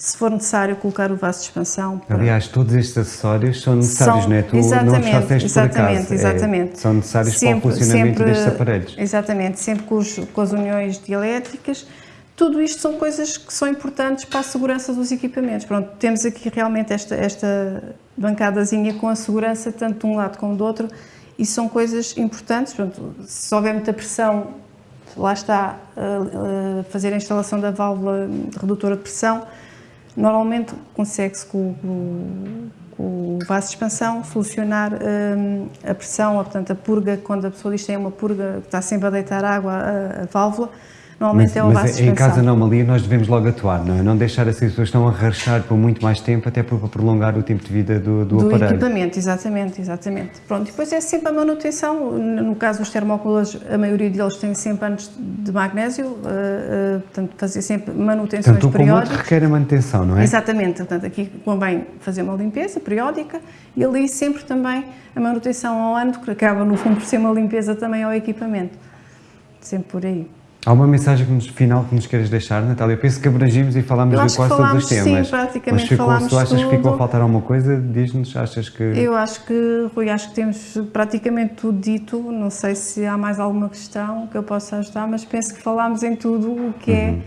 se for necessário colocar o vaso de expansão.
Para... Aliás, todos estes acessórios são necessários, são, não é? Tu
exatamente,
não fazes
exatamente,
acaso.
Exatamente,
é, são necessários sempre, para o funcionamento
sempre,
destes aparelhos.
Exatamente, sempre com, os, com as uniões dielétricas. Tudo isto são coisas que são importantes para a segurança dos equipamentos. Pronto, temos aqui realmente esta, esta bancadazinha com a segurança tanto de um lado como do outro e são coisas importantes. Pronto, se houver muita pressão, lá está, uh, uh, fazer a instalação da válvula redutora de pressão, Normalmente consegue-se com, com, o vaso de expansão solucionar hum, a pressão, ou, portanto a purga, quando a pessoa diz que tem uma purga, que está sempre a deitar água, a, a válvula, Normalmente
mas,
é o
mas em caso de anomalia nós devemos logo atuar, não é? Não deixar a situação a rachar por muito mais tempo, até para prolongar o tempo de vida do, do,
do
aparelho.
Equipamento, exatamente, exatamente. Pronto, depois é sempre a manutenção, no caso dos termoacumuladores, a maioria deles tem sempre anos de magnésio, uh, uh, portanto fazer sempre manutenções
Tanto
periódicas.
Tanto requer a manutenção, não é?
Exatamente, portanto aqui convém fazer uma limpeza periódica e ali sempre também a manutenção ao ano, que acaba no fundo por ser uma limpeza também ao equipamento, sempre por aí.
Há uma mensagem que nos, final que nos queres deixar, Natália? Eu penso que abrangimos e falámos de quase todos os temas.
Sim, praticamente
Mas ficou,
falámos
tu achas
tudo.
que ficou a faltar alguma coisa, diz-nos, achas que...
Eu acho que, Rui, acho que temos praticamente tudo dito, não sei se há mais alguma questão que eu possa ajudar, mas penso que falámos em tudo o que é, uhum.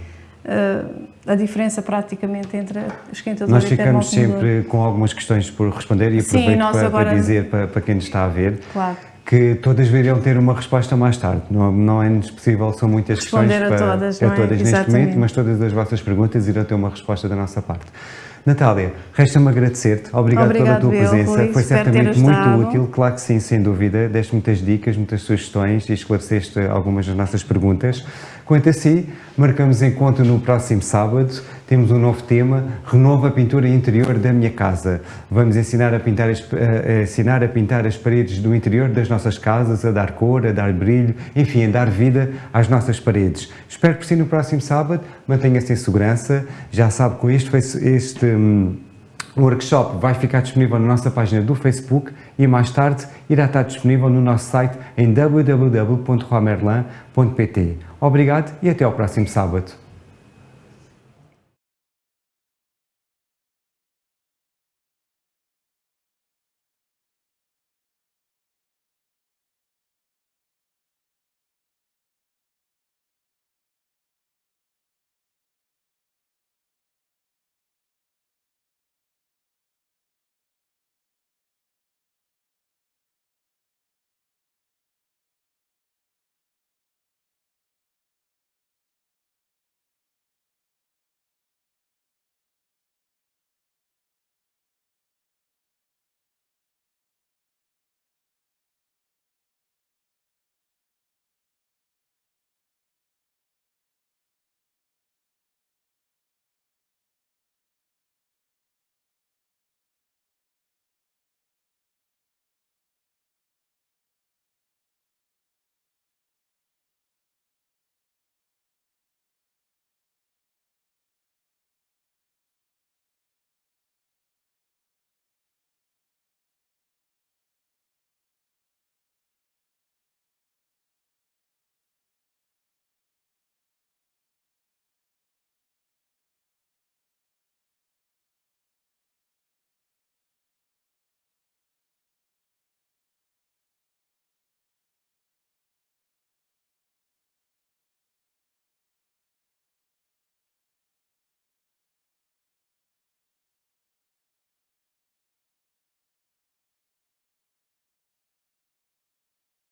é uh, a diferença praticamente entre esquentador
Nós
e
ficamos sempre com algumas questões por responder e aproveito Sim, para, agora... para, dizer para, para quem nos está a ver.
Claro
que todas viriam ter uma resposta mais tarde. Não, não é possível, são muitas
Responder
questões
a todas,
para,
a
todas
é?
neste momento, mas todas as vossas perguntas irão ter uma resposta da nossa parte. Natália, resta-me agradecer-te. Obrigado, Obrigado, pela tua eu, presença.
Rui,
Foi certamente muito útil, claro que sim, sem dúvida. Deste muitas dicas, muitas sugestões e esclareceste algumas das nossas perguntas. Quanto a si, marcamos encontro no próximo sábado. Temos um novo tema, renova a pintura interior da minha casa. Vamos ensinar a pintar as, a, ensinar a pintar as paredes do interior das nossas casas, a dar cor, a dar brilho, enfim, a dar vida às nossas paredes. Espero por si no próximo sábado. Mantenha-se em segurança. Já sabe, com este, este um, workshop vai ficar disponível na nossa página do Facebook e mais tarde irá estar disponível no nosso site em www.romerlan.pt. Obrigado e até ao próximo sábado.